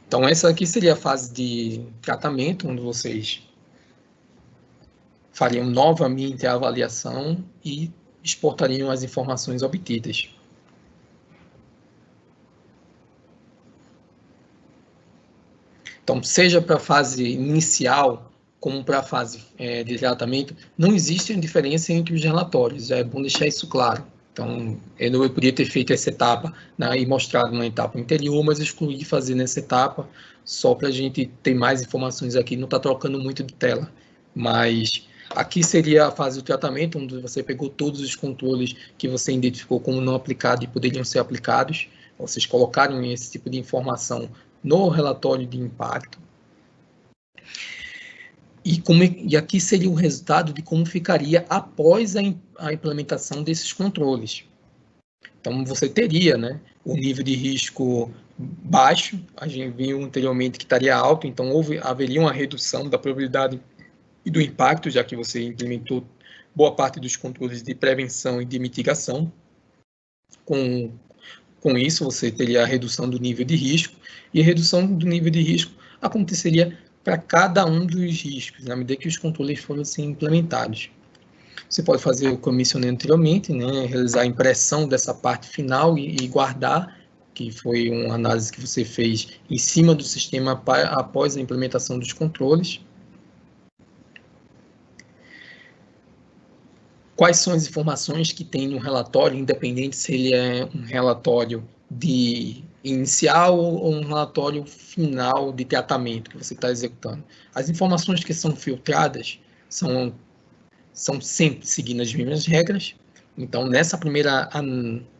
Então, essa aqui seria a fase de tratamento, onde vocês fariam novamente a avaliação e exportariam as informações obtidas. Então, seja para a fase inicial, como para a fase é, de tratamento, não existe diferença entre os relatórios, é bom deixar isso claro. Então, eu, eu podia ter feito essa etapa né, e mostrado na etapa anterior, mas excluí fazer nessa etapa, só para a gente ter mais informações aqui, não está trocando muito de tela. Mas Aqui seria a fase do tratamento, onde você pegou todos os controles que você identificou como não aplicados e poderiam ser aplicados. Vocês colocaram esse tipo de informação no relatório de impacto. E, como, e aqui seria o resultado de como ficaria após a, a implementação desses controles. Então, você teria né, o nível de risco baixo, a gente viu anteriormente que estaria alto, então houve, haveria uma redução da probabilidade e do impacto, já que você implementou boa parte dos controles de prevenção e de mitigação. Com, com isso, você teria a redução do nível de risco, e a redução do nível de risco aconteceria para cada um dos riscos, na medida que os controles foram assim, implementados. Você pode fazer o mencionei anteriormente, né, realizar a impressão dessa parte final e, e guardar, que foi uma análise que você fez em cima do sistema após a implementação dos controles. quais são as informações que tem no relatório, independente se ele é um relatório de inicial ou um relatório final de tratamento que você está executando. As informações que são filtradas são, são sempre seguindo as mesmas regras. Então, nessa primeira,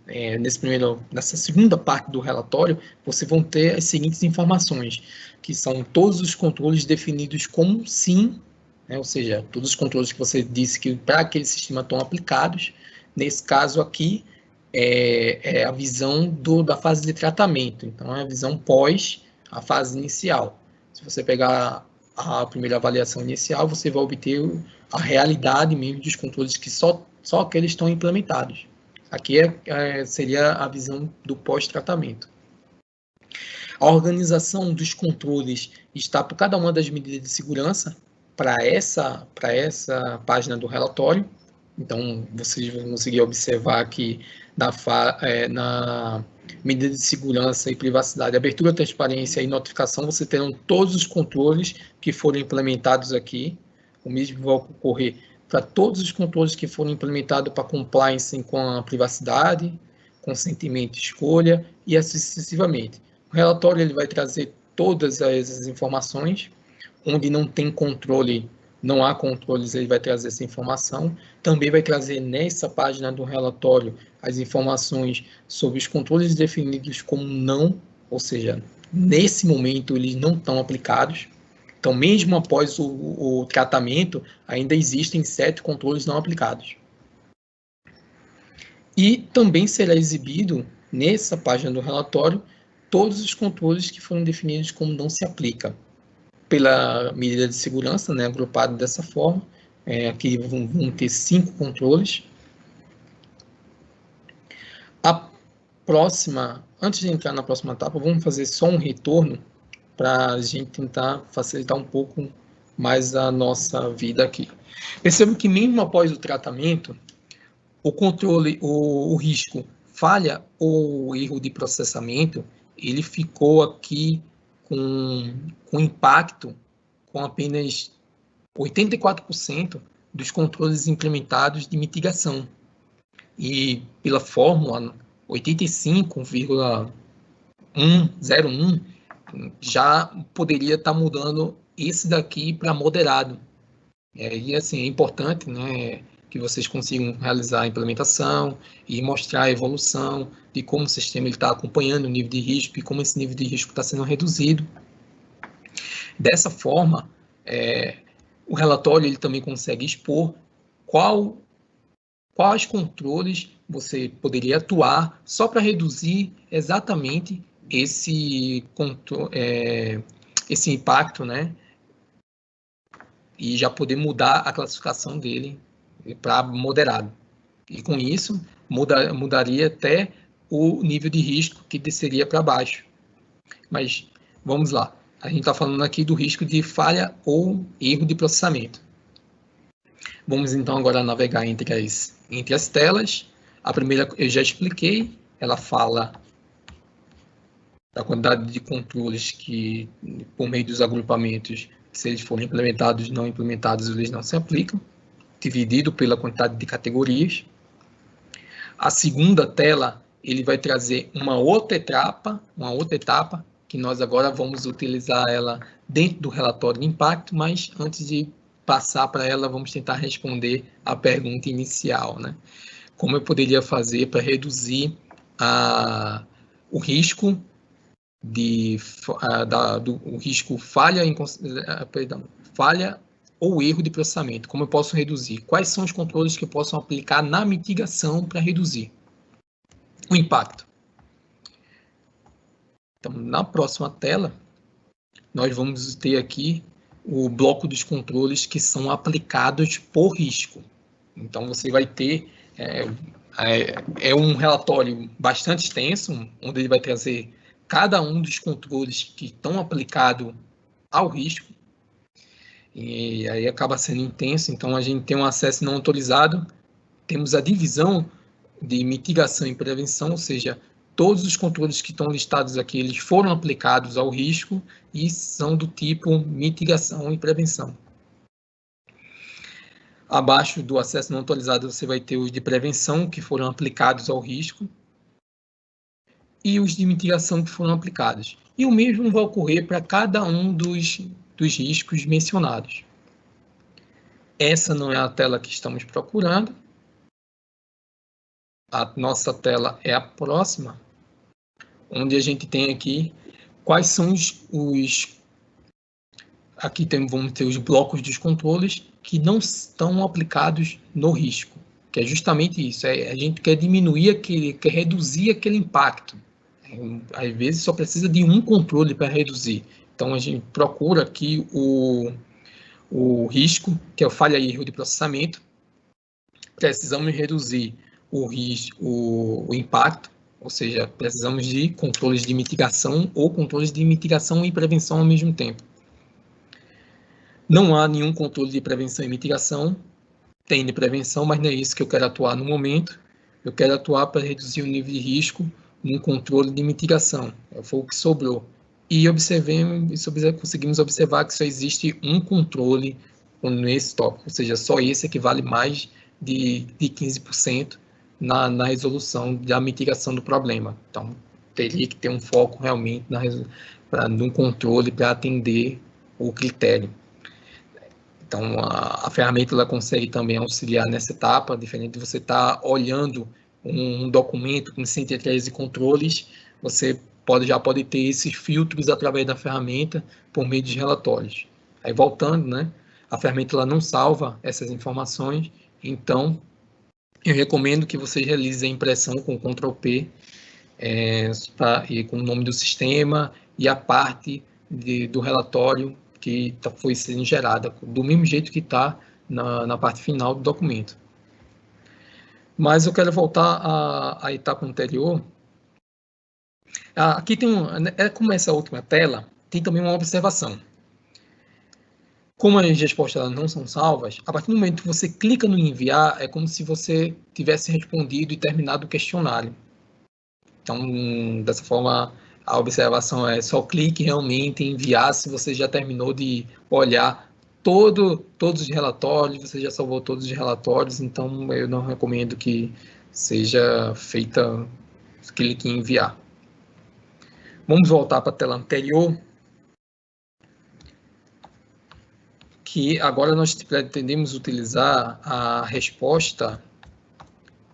é, nesse primeiro, nessa segunda parte do relatório, você vão ter as seguintes informações, que são todos os controles definidos como sim né? ou seja, todos os controles que você disse que para aquele sistema estão aplicados, nesse caso aqui é, é a visão do, da fase de tratamento, então é a visão pós a fase inicial. Se você pegar a primeira avaliação inicial, você vai obter a realidade mesmo dos controles que só, só aqueles estão implementados. Aqui é, é, seria a visão do pós-tratamento. A organização dos controles está por cada uma das medidas de segurança, para essa, essa página do relatório. Então, vocês vão conseguir observar que na, é, na medida de segurança e privacidade, abertura, transparência e notificação, você terão todos os controles que foram implementados aqui. O mesmo vai ocorrer para todos os controles que foram implementados para compliance com a privacidade, consentimento escolha, e assim sucessivamente. O relatório ele vai trazer todas as informações onde não tem controle, não há controles, ele vai trazer essa informação. Também vai trazer nessa página do relatório as informações sobre os controles definidos como não, ou seja, nesse momento eles não estão aplicados. Então, mesmo após o, o tratamento, ainda existem sete controles não aplicados. E também será exibido nessa página do relatório todos os controles que foram definidos como não se aplica pela medida de segurança, né, agrupado dessa forma. É, aqui vão, vão ter cinco controles. A próxima, antes de entrar na próxima etapa, vamos fazer só um retorno para a gente tentar facilitar um pouco mais a nossa vida aqui. Perceba que mesmo após o tratamento, o controle, o, o risco falha ou erro de processamento, ele ficou aqui com, com impacto com apenas 84% dos controles implementados de mitigação. E pela fórmula 85,101 já poderia estar tá mudando esse daqui para moderado. É, e assim, é importante né, que vocês consigam realizar a implementação e mostrar a evolução de como o sistema está acompanhando o nível de risco e como esse nível de risco está sendo reduzido. Dessa forma, é, o relatório ele também consegue expor qual, quais controles você poderia atuar só para reduzir exatamente esse, é, esse impacto, né? E já poder mudar a classificação dele para moderado. E com isso, muda, mudaria até o nível de risco que desceria para baixo. Mas vamos lá. A gente está falando aqui do risco de falha ou erro de processamento. Vamos então agora navegar entre as, entre as telas. A primeira eu já expliquei, ela fala da quantidade de controles que, por meio dos agrupamentos, se eles forem implementados, não implementados, eles não se aplicam, dividido pela quantidade de categorias. A segunda tela, ele vai trazer uma outra etapa, uma outra etapa, que nós agora vamos utilizar ela dentro do relatório de impacto, mas antes de passar para ela, vamos tentar responder a pergunta inicial, né? Como eu poderia fazer para reduzir a, o risco de da, do o risco falha, em, perdão, falha ou erro de processamento. Como eu posso reduzir? Quais são os controles que eu posso aplicar na mitigação para reduzir o impacto? Então, na próxima tela, nós vamos ter aqui o bloco dos controles que são aplicados por risco. Então, você vai ter é, é, é um relatório bastante extenso, onde ele vai trazer cada um dos controles que estão aplicados ao risco, e aí acaba sendo intenso, então a gente tem um acesso não autorizado, temos a divisão de mitigação e prevenção, ou seja, todos os controles que estão listados aqui, eles foram aplicados ao risco e são do tipo mitigação e prevenção. Abaixo do acesso não autorizado, você vai ter os de prevenção, que foram aplicados ao risco, e os de mitigação que foram aplicados. E o mesmo vai ocorrer para cada um dos, dos riscos mencionados. Essa não é a tela que estamos procurando. A nossa tela é a próxima, onde a gente tem aqui quais são os, os aqui tem, vamos ter os blocos dos controles que não estão aplicados no risco, que é justamente isso, é, a gente quer diminuir aquele, quer reduzir aquele impacto às vezes só precisa de um controle para reduzir. Então a gente procura aqui o, o risco, que é o falha e erro de processamento. Precisamos reduzir o, risco, o, o impacto, ou seja, precisamos de controles de mitigação ou controles de mitigação e prevenção ao mesmo tempo. Não há nenhum controle de prevenção e mitigação, tem de prevenção, mas não é isso que eu quero atuar no momento. Eu quero atuar para reduzir o nível de risco um controle de mitigação. Foi o que sobrou. E observemos, conseguimos observar que só existe um controle nesse tópico, ou seja, só esse equivale mais de, de 15% na, na resolução da mitigação do problema. Então, teria que ter um foco realmente na, pra, no controle para atender o critério. Então, a, a, ferramenta ela consegue também auxiliar nessa etapa, diferente de você estar tá olhando um documento com 113 controles, você pode, já pode ter esses filtros através da ferramenta por meio de relatórios. Aí voltando, né, a ferramenta ela não salva essas informações, então eu recomendo que vocês realizem a impressão com Ctrl P é, tá, e com o nome do sistema e a parte de, do relatório que tá, foi sendo gerada, do mesmo jeito que está na, na parte final do documento. Mas eu quero voltar à, à etapa anterior. Ah, aqui tem um, é como essa última tela, tem também uma observação. Como as respostas não são salvas, a partir do momento que você clica no enviar, é como se você tivesse respondido e terminado o questionário. Então, dessa forma, a observação é só clique realmente em enviar se você já terminou de olhar todo, todos os relatórios, você já salvou todos os relatórios, então eu não recomendo que seja feita clique em enviar. Vamos voltar para a tela anterior. Que agora nós pretendemos utilizar a resposta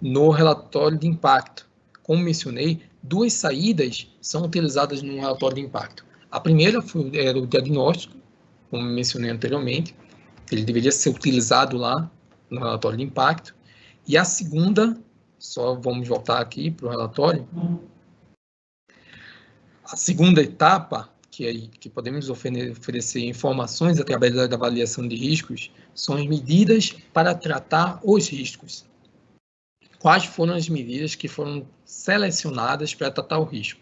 no relatório de impacto. Como mencionei, duas saídas são utilizadas no relatório de impacto. A primeira foi, era o diagnóstico, como mencionei anteriormente, ele deveria ser utilizado lá no relatório de impacto. E a segunda, só vamos voltar aqui para o relatório. A segunda etapa, que, que podemos oferecer informações através da avaliação de riscos, são as medidas para tratar os riscos. Quais foram as medidas que foram selecionadas para tratar o risco?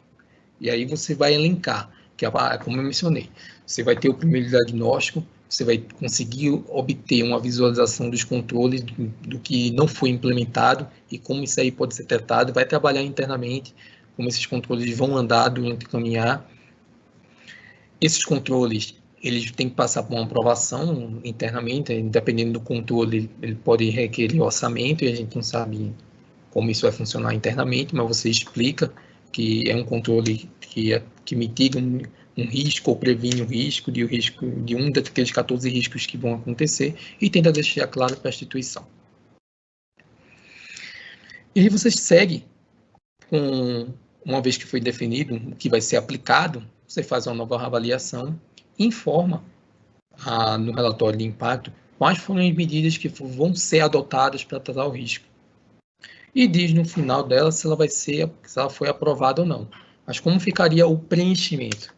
E aí você vai elencar, que é como eu mencionei. Você vai ter o primeiro diagnóstico, você vai conseguir obter uma visualização dos controles do, que não foi implementado e como isso aí pode ser tratado, vai trabalhar internamente, como esses controles vão andar durante o caminhar. Esses controles, eles têm que passar por uma aprovação internamente, dependendo do controle, ele pode requerer orçamento e a gente não sabe como isso vai funcionar internamente, mas você explica que é um controle que, é, que mitiga um, um risco ou previne o risco de, o risco de um daqueles 14 riscos que vão acontecer e tenta deixar claro para a instituição. E você segue com, uma vez que foi definido o que vai ser aplicado, você faz uma nova avaliação informa a, no relatório de impacto quais foram as medidas que vão ser adotadas para tratar o risco e diz no final dela se ela vai ser, se ela foi aprovada ou não. Mas como ficaria o preenchimento?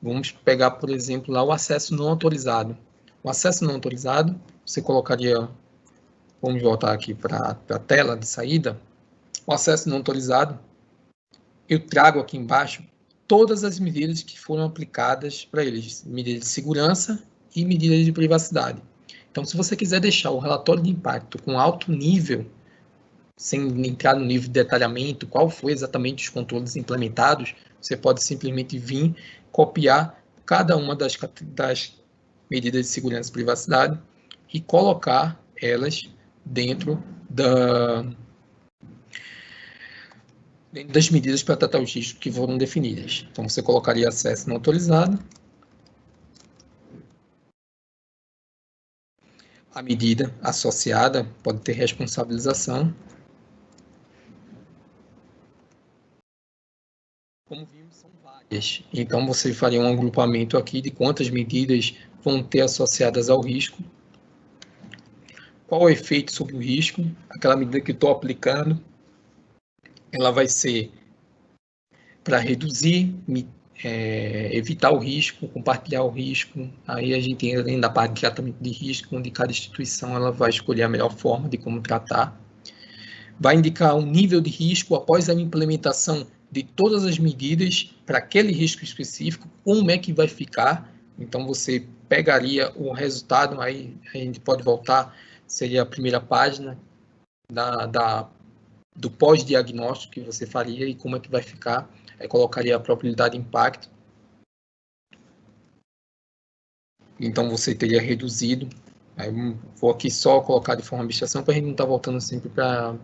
Vamos pegar, por exemplo, lá o acesso não autorizado. O acesso não autorizado, você colocaria, vamos voltar aqui para a tela de saída. O acesso não autorizado, eu trago aqui embaixo todas as medidas que foram aplicadas para eles, medidas de segurança e medidas de privacidade. Então, se você quiser deixar o relatório de impacto com alto nível sem entrar no nível de detalhamento, qual foi exatamente os controles implementados, você pode simplesmente vir copiar cada uma das, das medidas de segurança e privacidade e colocar elas dentro da, dentro das medidas para tratar os riscos que foram definidas. Então, você colocaria acesso não autorizado, a medida associada pode ter responsabilização. Como vimos, são várias. Então, você faria um agrupamento aqui de quantas medidas vão ter associadas ao risco, qual o efeito sobre o risco, aquela medida que estou aplicando, ela vai ser para reduzir, é, evitar o risco, compartilhar o risco. Aí a gente entra da parte de tratamento de risco, onde cada instituição ela vai escolher a melhor forma de como tratar. Vai indicar um nível de risco após a implementação de todas as medidas para aquele risco específico, como é que vai ficar. Então, você pegaria o resultado, aí a gente pode voltar, seria a primeira página da, da do pós-diagnóstico que você faria e como é que vai ficar. Aí colocaria a probabilidade de impacto. Então, você teria reduzido. Aí, vou aqui só colocar de forma abstração para a gente não estar tá voltando sempre para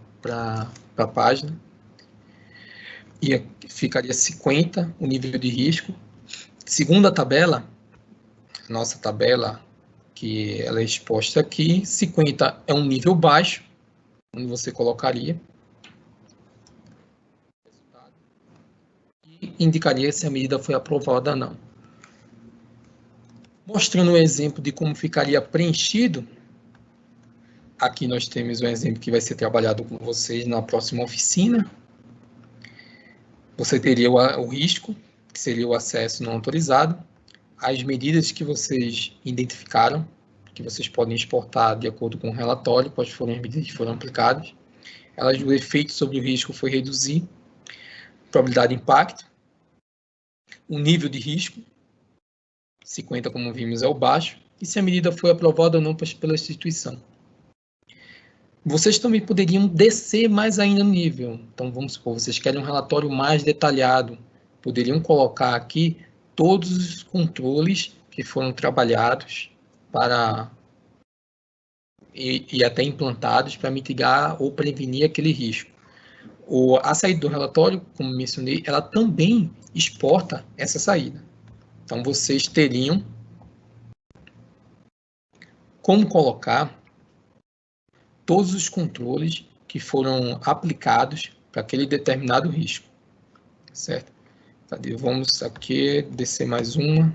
a página ia, ficaria 50 o nível de risco. Segunda tabela, nossa tabela, que ela é exposta aqui, 50 é um nível baixo, onde você colocaria. E indicaria se a medida foi aprovada ou não. Mostrando um exemplo de como ficaria preenchido, aqui nós temos um exemplo que vai ser trabalhado com vocês na próxima oficina, você teria o, risco, que seria o acesso não autorizado, as medidas que vocês identificaram, que vocês podem exportar de acordo com o relatório, quais foram as medidas que foram aplicadas. Elas, o efeito sobre o risco foi reduzir, probabilidade de impacto, o nível de risco, 50, como vimos, é o baixo, e se a medida foi aprovada ou não pela instituição. Vocês também poderiam descer mais ainda no nível. Então, vamos supor, vocês querem um relatório mais detalhado. Poderiam colocar aqui todos os controles que foram trabalhados para e, e até implantados para mitigar ou prevenir aquele risco. O, a saída do relatório, como mencionei, ela também exporta essa saída. Então, vocês teriam como colocar todos os controles que foram aplicados para aquele determinado risco, certo? Cadê? Vamos aqui descer mais uma.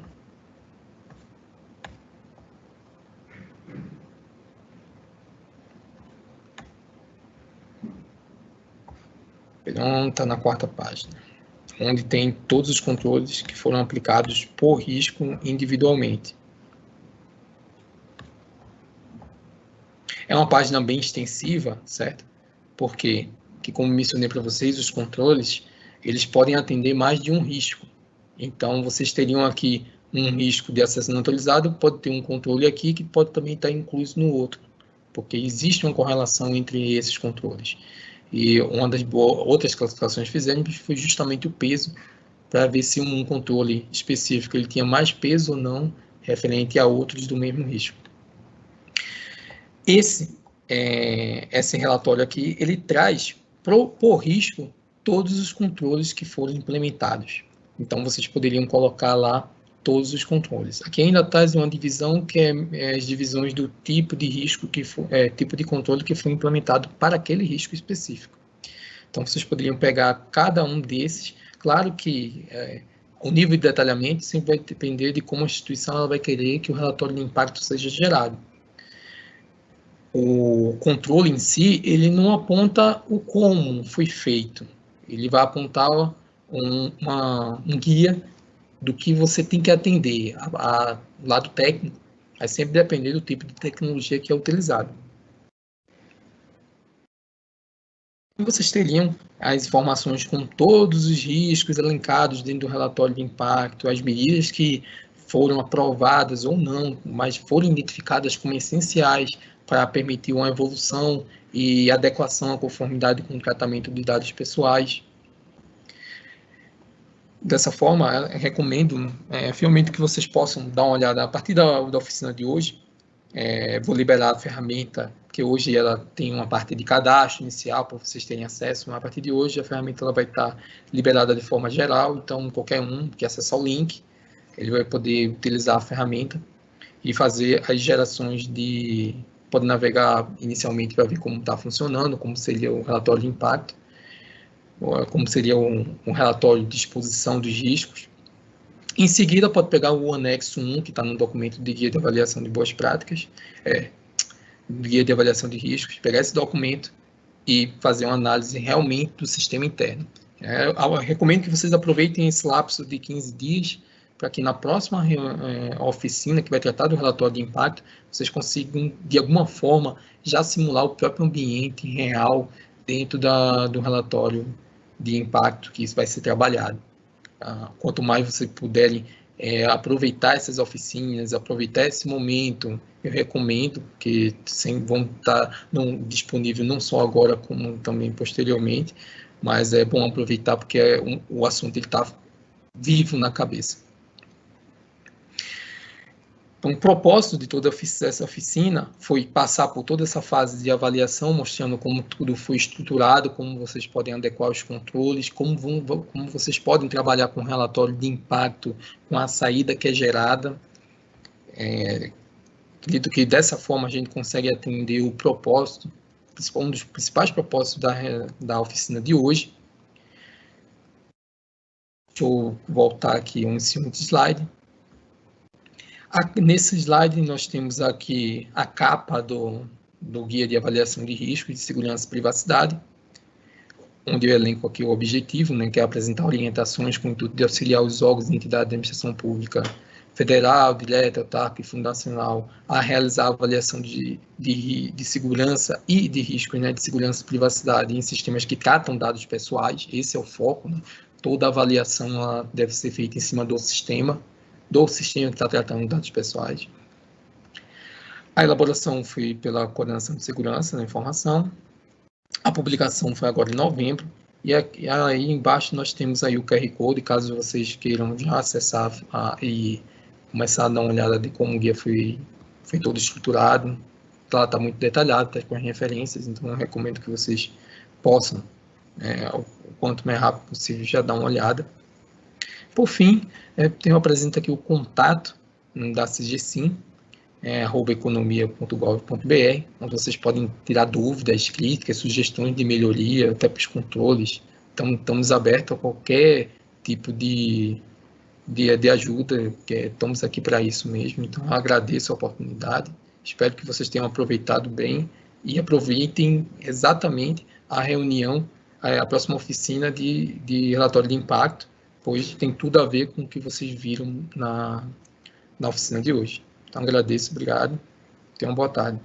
Pronto, está na quarta página, onde tem todos os controles que foram aplicados por risco individualmente. É uma página bem extensiva, certo? Porque, que como mencionei para vocês, os controles, eles podem atender mais de um risco. Então, vocês teriam aqui um risco de acesso não autorizado, pode ter um controle aqui que pode também estar incluso no outro, porque existe uma correlação entre esses controles. E uma das outras classificações que fizemos foi justamente o peso, para ver se um controle específico ele tinha mais peso ou não referente a outros do mesmo risco. Esse, é, esse relatório aqui, ele traz pro, por risco todos os controles que foram implementados. Então, vocês poderiam colocar lá todos os controles. Aqui ainda traz uma divisão que é, é as divisões do tipo de risco que for, é, tipo de controle que foi implementado para aquele risco específico. Então, vocês poderiam pegar cada um desses. Claro que é, o nível de detalhamento sempre vai depender de como a instituição ela vai querer que o relatório de impacto seja gerado o controle em si, ele não aponta o como foi feito. Ele vai apontar um, uma, um guia do que você tem que atender. A, a, lado técnico vai sempre depender do tipo de tecnologia que é utilizado. Vocês teriam as informações com todos os riscos elencados dentro do relatório de impacto, as medidas que foram aprovadas ou não, mas foram identificadas como essenciais para permitir uma evolução e adequação à conformidade com o tratamento de dados pessoais. Dessa forma, recomendo é, fielmente que vocês possam dar uma olhada a partir da, da oficina de hoje. É, vou liberar a ferramenta, que hoje ela tem uma parte de cadastro inicial para vocês terem acesso, mas a partir de hoje a ferramenta ela vai estar liberada de forma geral, então qualquer um que acessar o link, ele vai poder utilizar a ferramenta e fazer as gerações de, pode navegar inicialmente para ver como está funcionando, como seria o relatório de impacto, como seria um, um, relatório de exposição dos riscos. Em seguida, pode pegar o anexo 1, que está no documento de guia de avaliação de boas práticas, é, guia de avaliação de riscos, pegar esse documento e fazer uma análise realmente do sistema interno. É, eu recomendo que vocês aproveitem esse lapso de 15 dias para que na próxima é, oficina que vai tratar do relatório de impacto, vocês consigam, de alguma forma, já simular o próprio ambiente real dentro da, do relatório de impacto que isso vai ser trabalhado. Ah, quanto mais vocês puderem é, aproveitar essas oficinas, aproveitar esse momento, eu recomendo, que sem, vão estar não, disponíveis não só agora, como também posteriormente, mas é bom aproveitar porque é um, o assunto está vivo na cabeça. Então, o propósito de toda essa oficina foi passar por toda essa fase de avaliação, mostrando como tudo foi estruturado, como vocês podem adequar os controles, como, vão, como vocês podem trabalhar com relatório de impacto, com a saída que é gerada. É, acredito que dessa forma a gente consegue atender o propósito, um dos principais propósitos da, da oficina de hoje. Deixa eu voltar aqui um segundo slide. Nesse slide, nós temos aqui a capa do, do Guia de Avaliação de Risco de Segurança e Privacidade. onde eu elenco aqui o objetivo, né, que é apresentar orientações com o intuito de auxiliar os órgãos e entidades da administração pública federal, direta, e fundacional a realizar a avaliação de, de, de segurança e de riscos né, de segurança e privacidade em sistemas que tratam dados pessoais, esse é o foco, né? toda avaliação deve ser feita em cima do sistema, do sistema que está tratando dados pessoais. A elaboração foi pela Coordenação de Segurança da Informação, a publicação foi agora em novembro, e aí embaixo nós temos aí o QR Code, caso vocês queiram já acessar a, e começar a dar uma olhada de como o guia foi, foi todo estruturado. Lá está muito detalhado, está com as referências, então eu recomendo que vocês possam, é, o quanto mais rápido possível, já dar uma olhada. Por fim, é, eu apresento aqui o contato hum, da CGSIM, é, economia.gov.br, onde vocês podem tirar dúvidas, críticas, sugestões de melhoria, até para os controles. Então, estamos abertos a qualquer tipo de, de, de ajuda, que é, estamos aqui para isso mesmo. Então, agradeço a oportunidade, espero que vocês tenham aproveitado bem e aproveitem exatamente a reunião, a, a próxima oficina de, de relatório de impacto, pois tem tudo a ver com o que vocês viram na, na oficina de hoje. Então, agradeço, obrigado. Tenham uma boa tarde.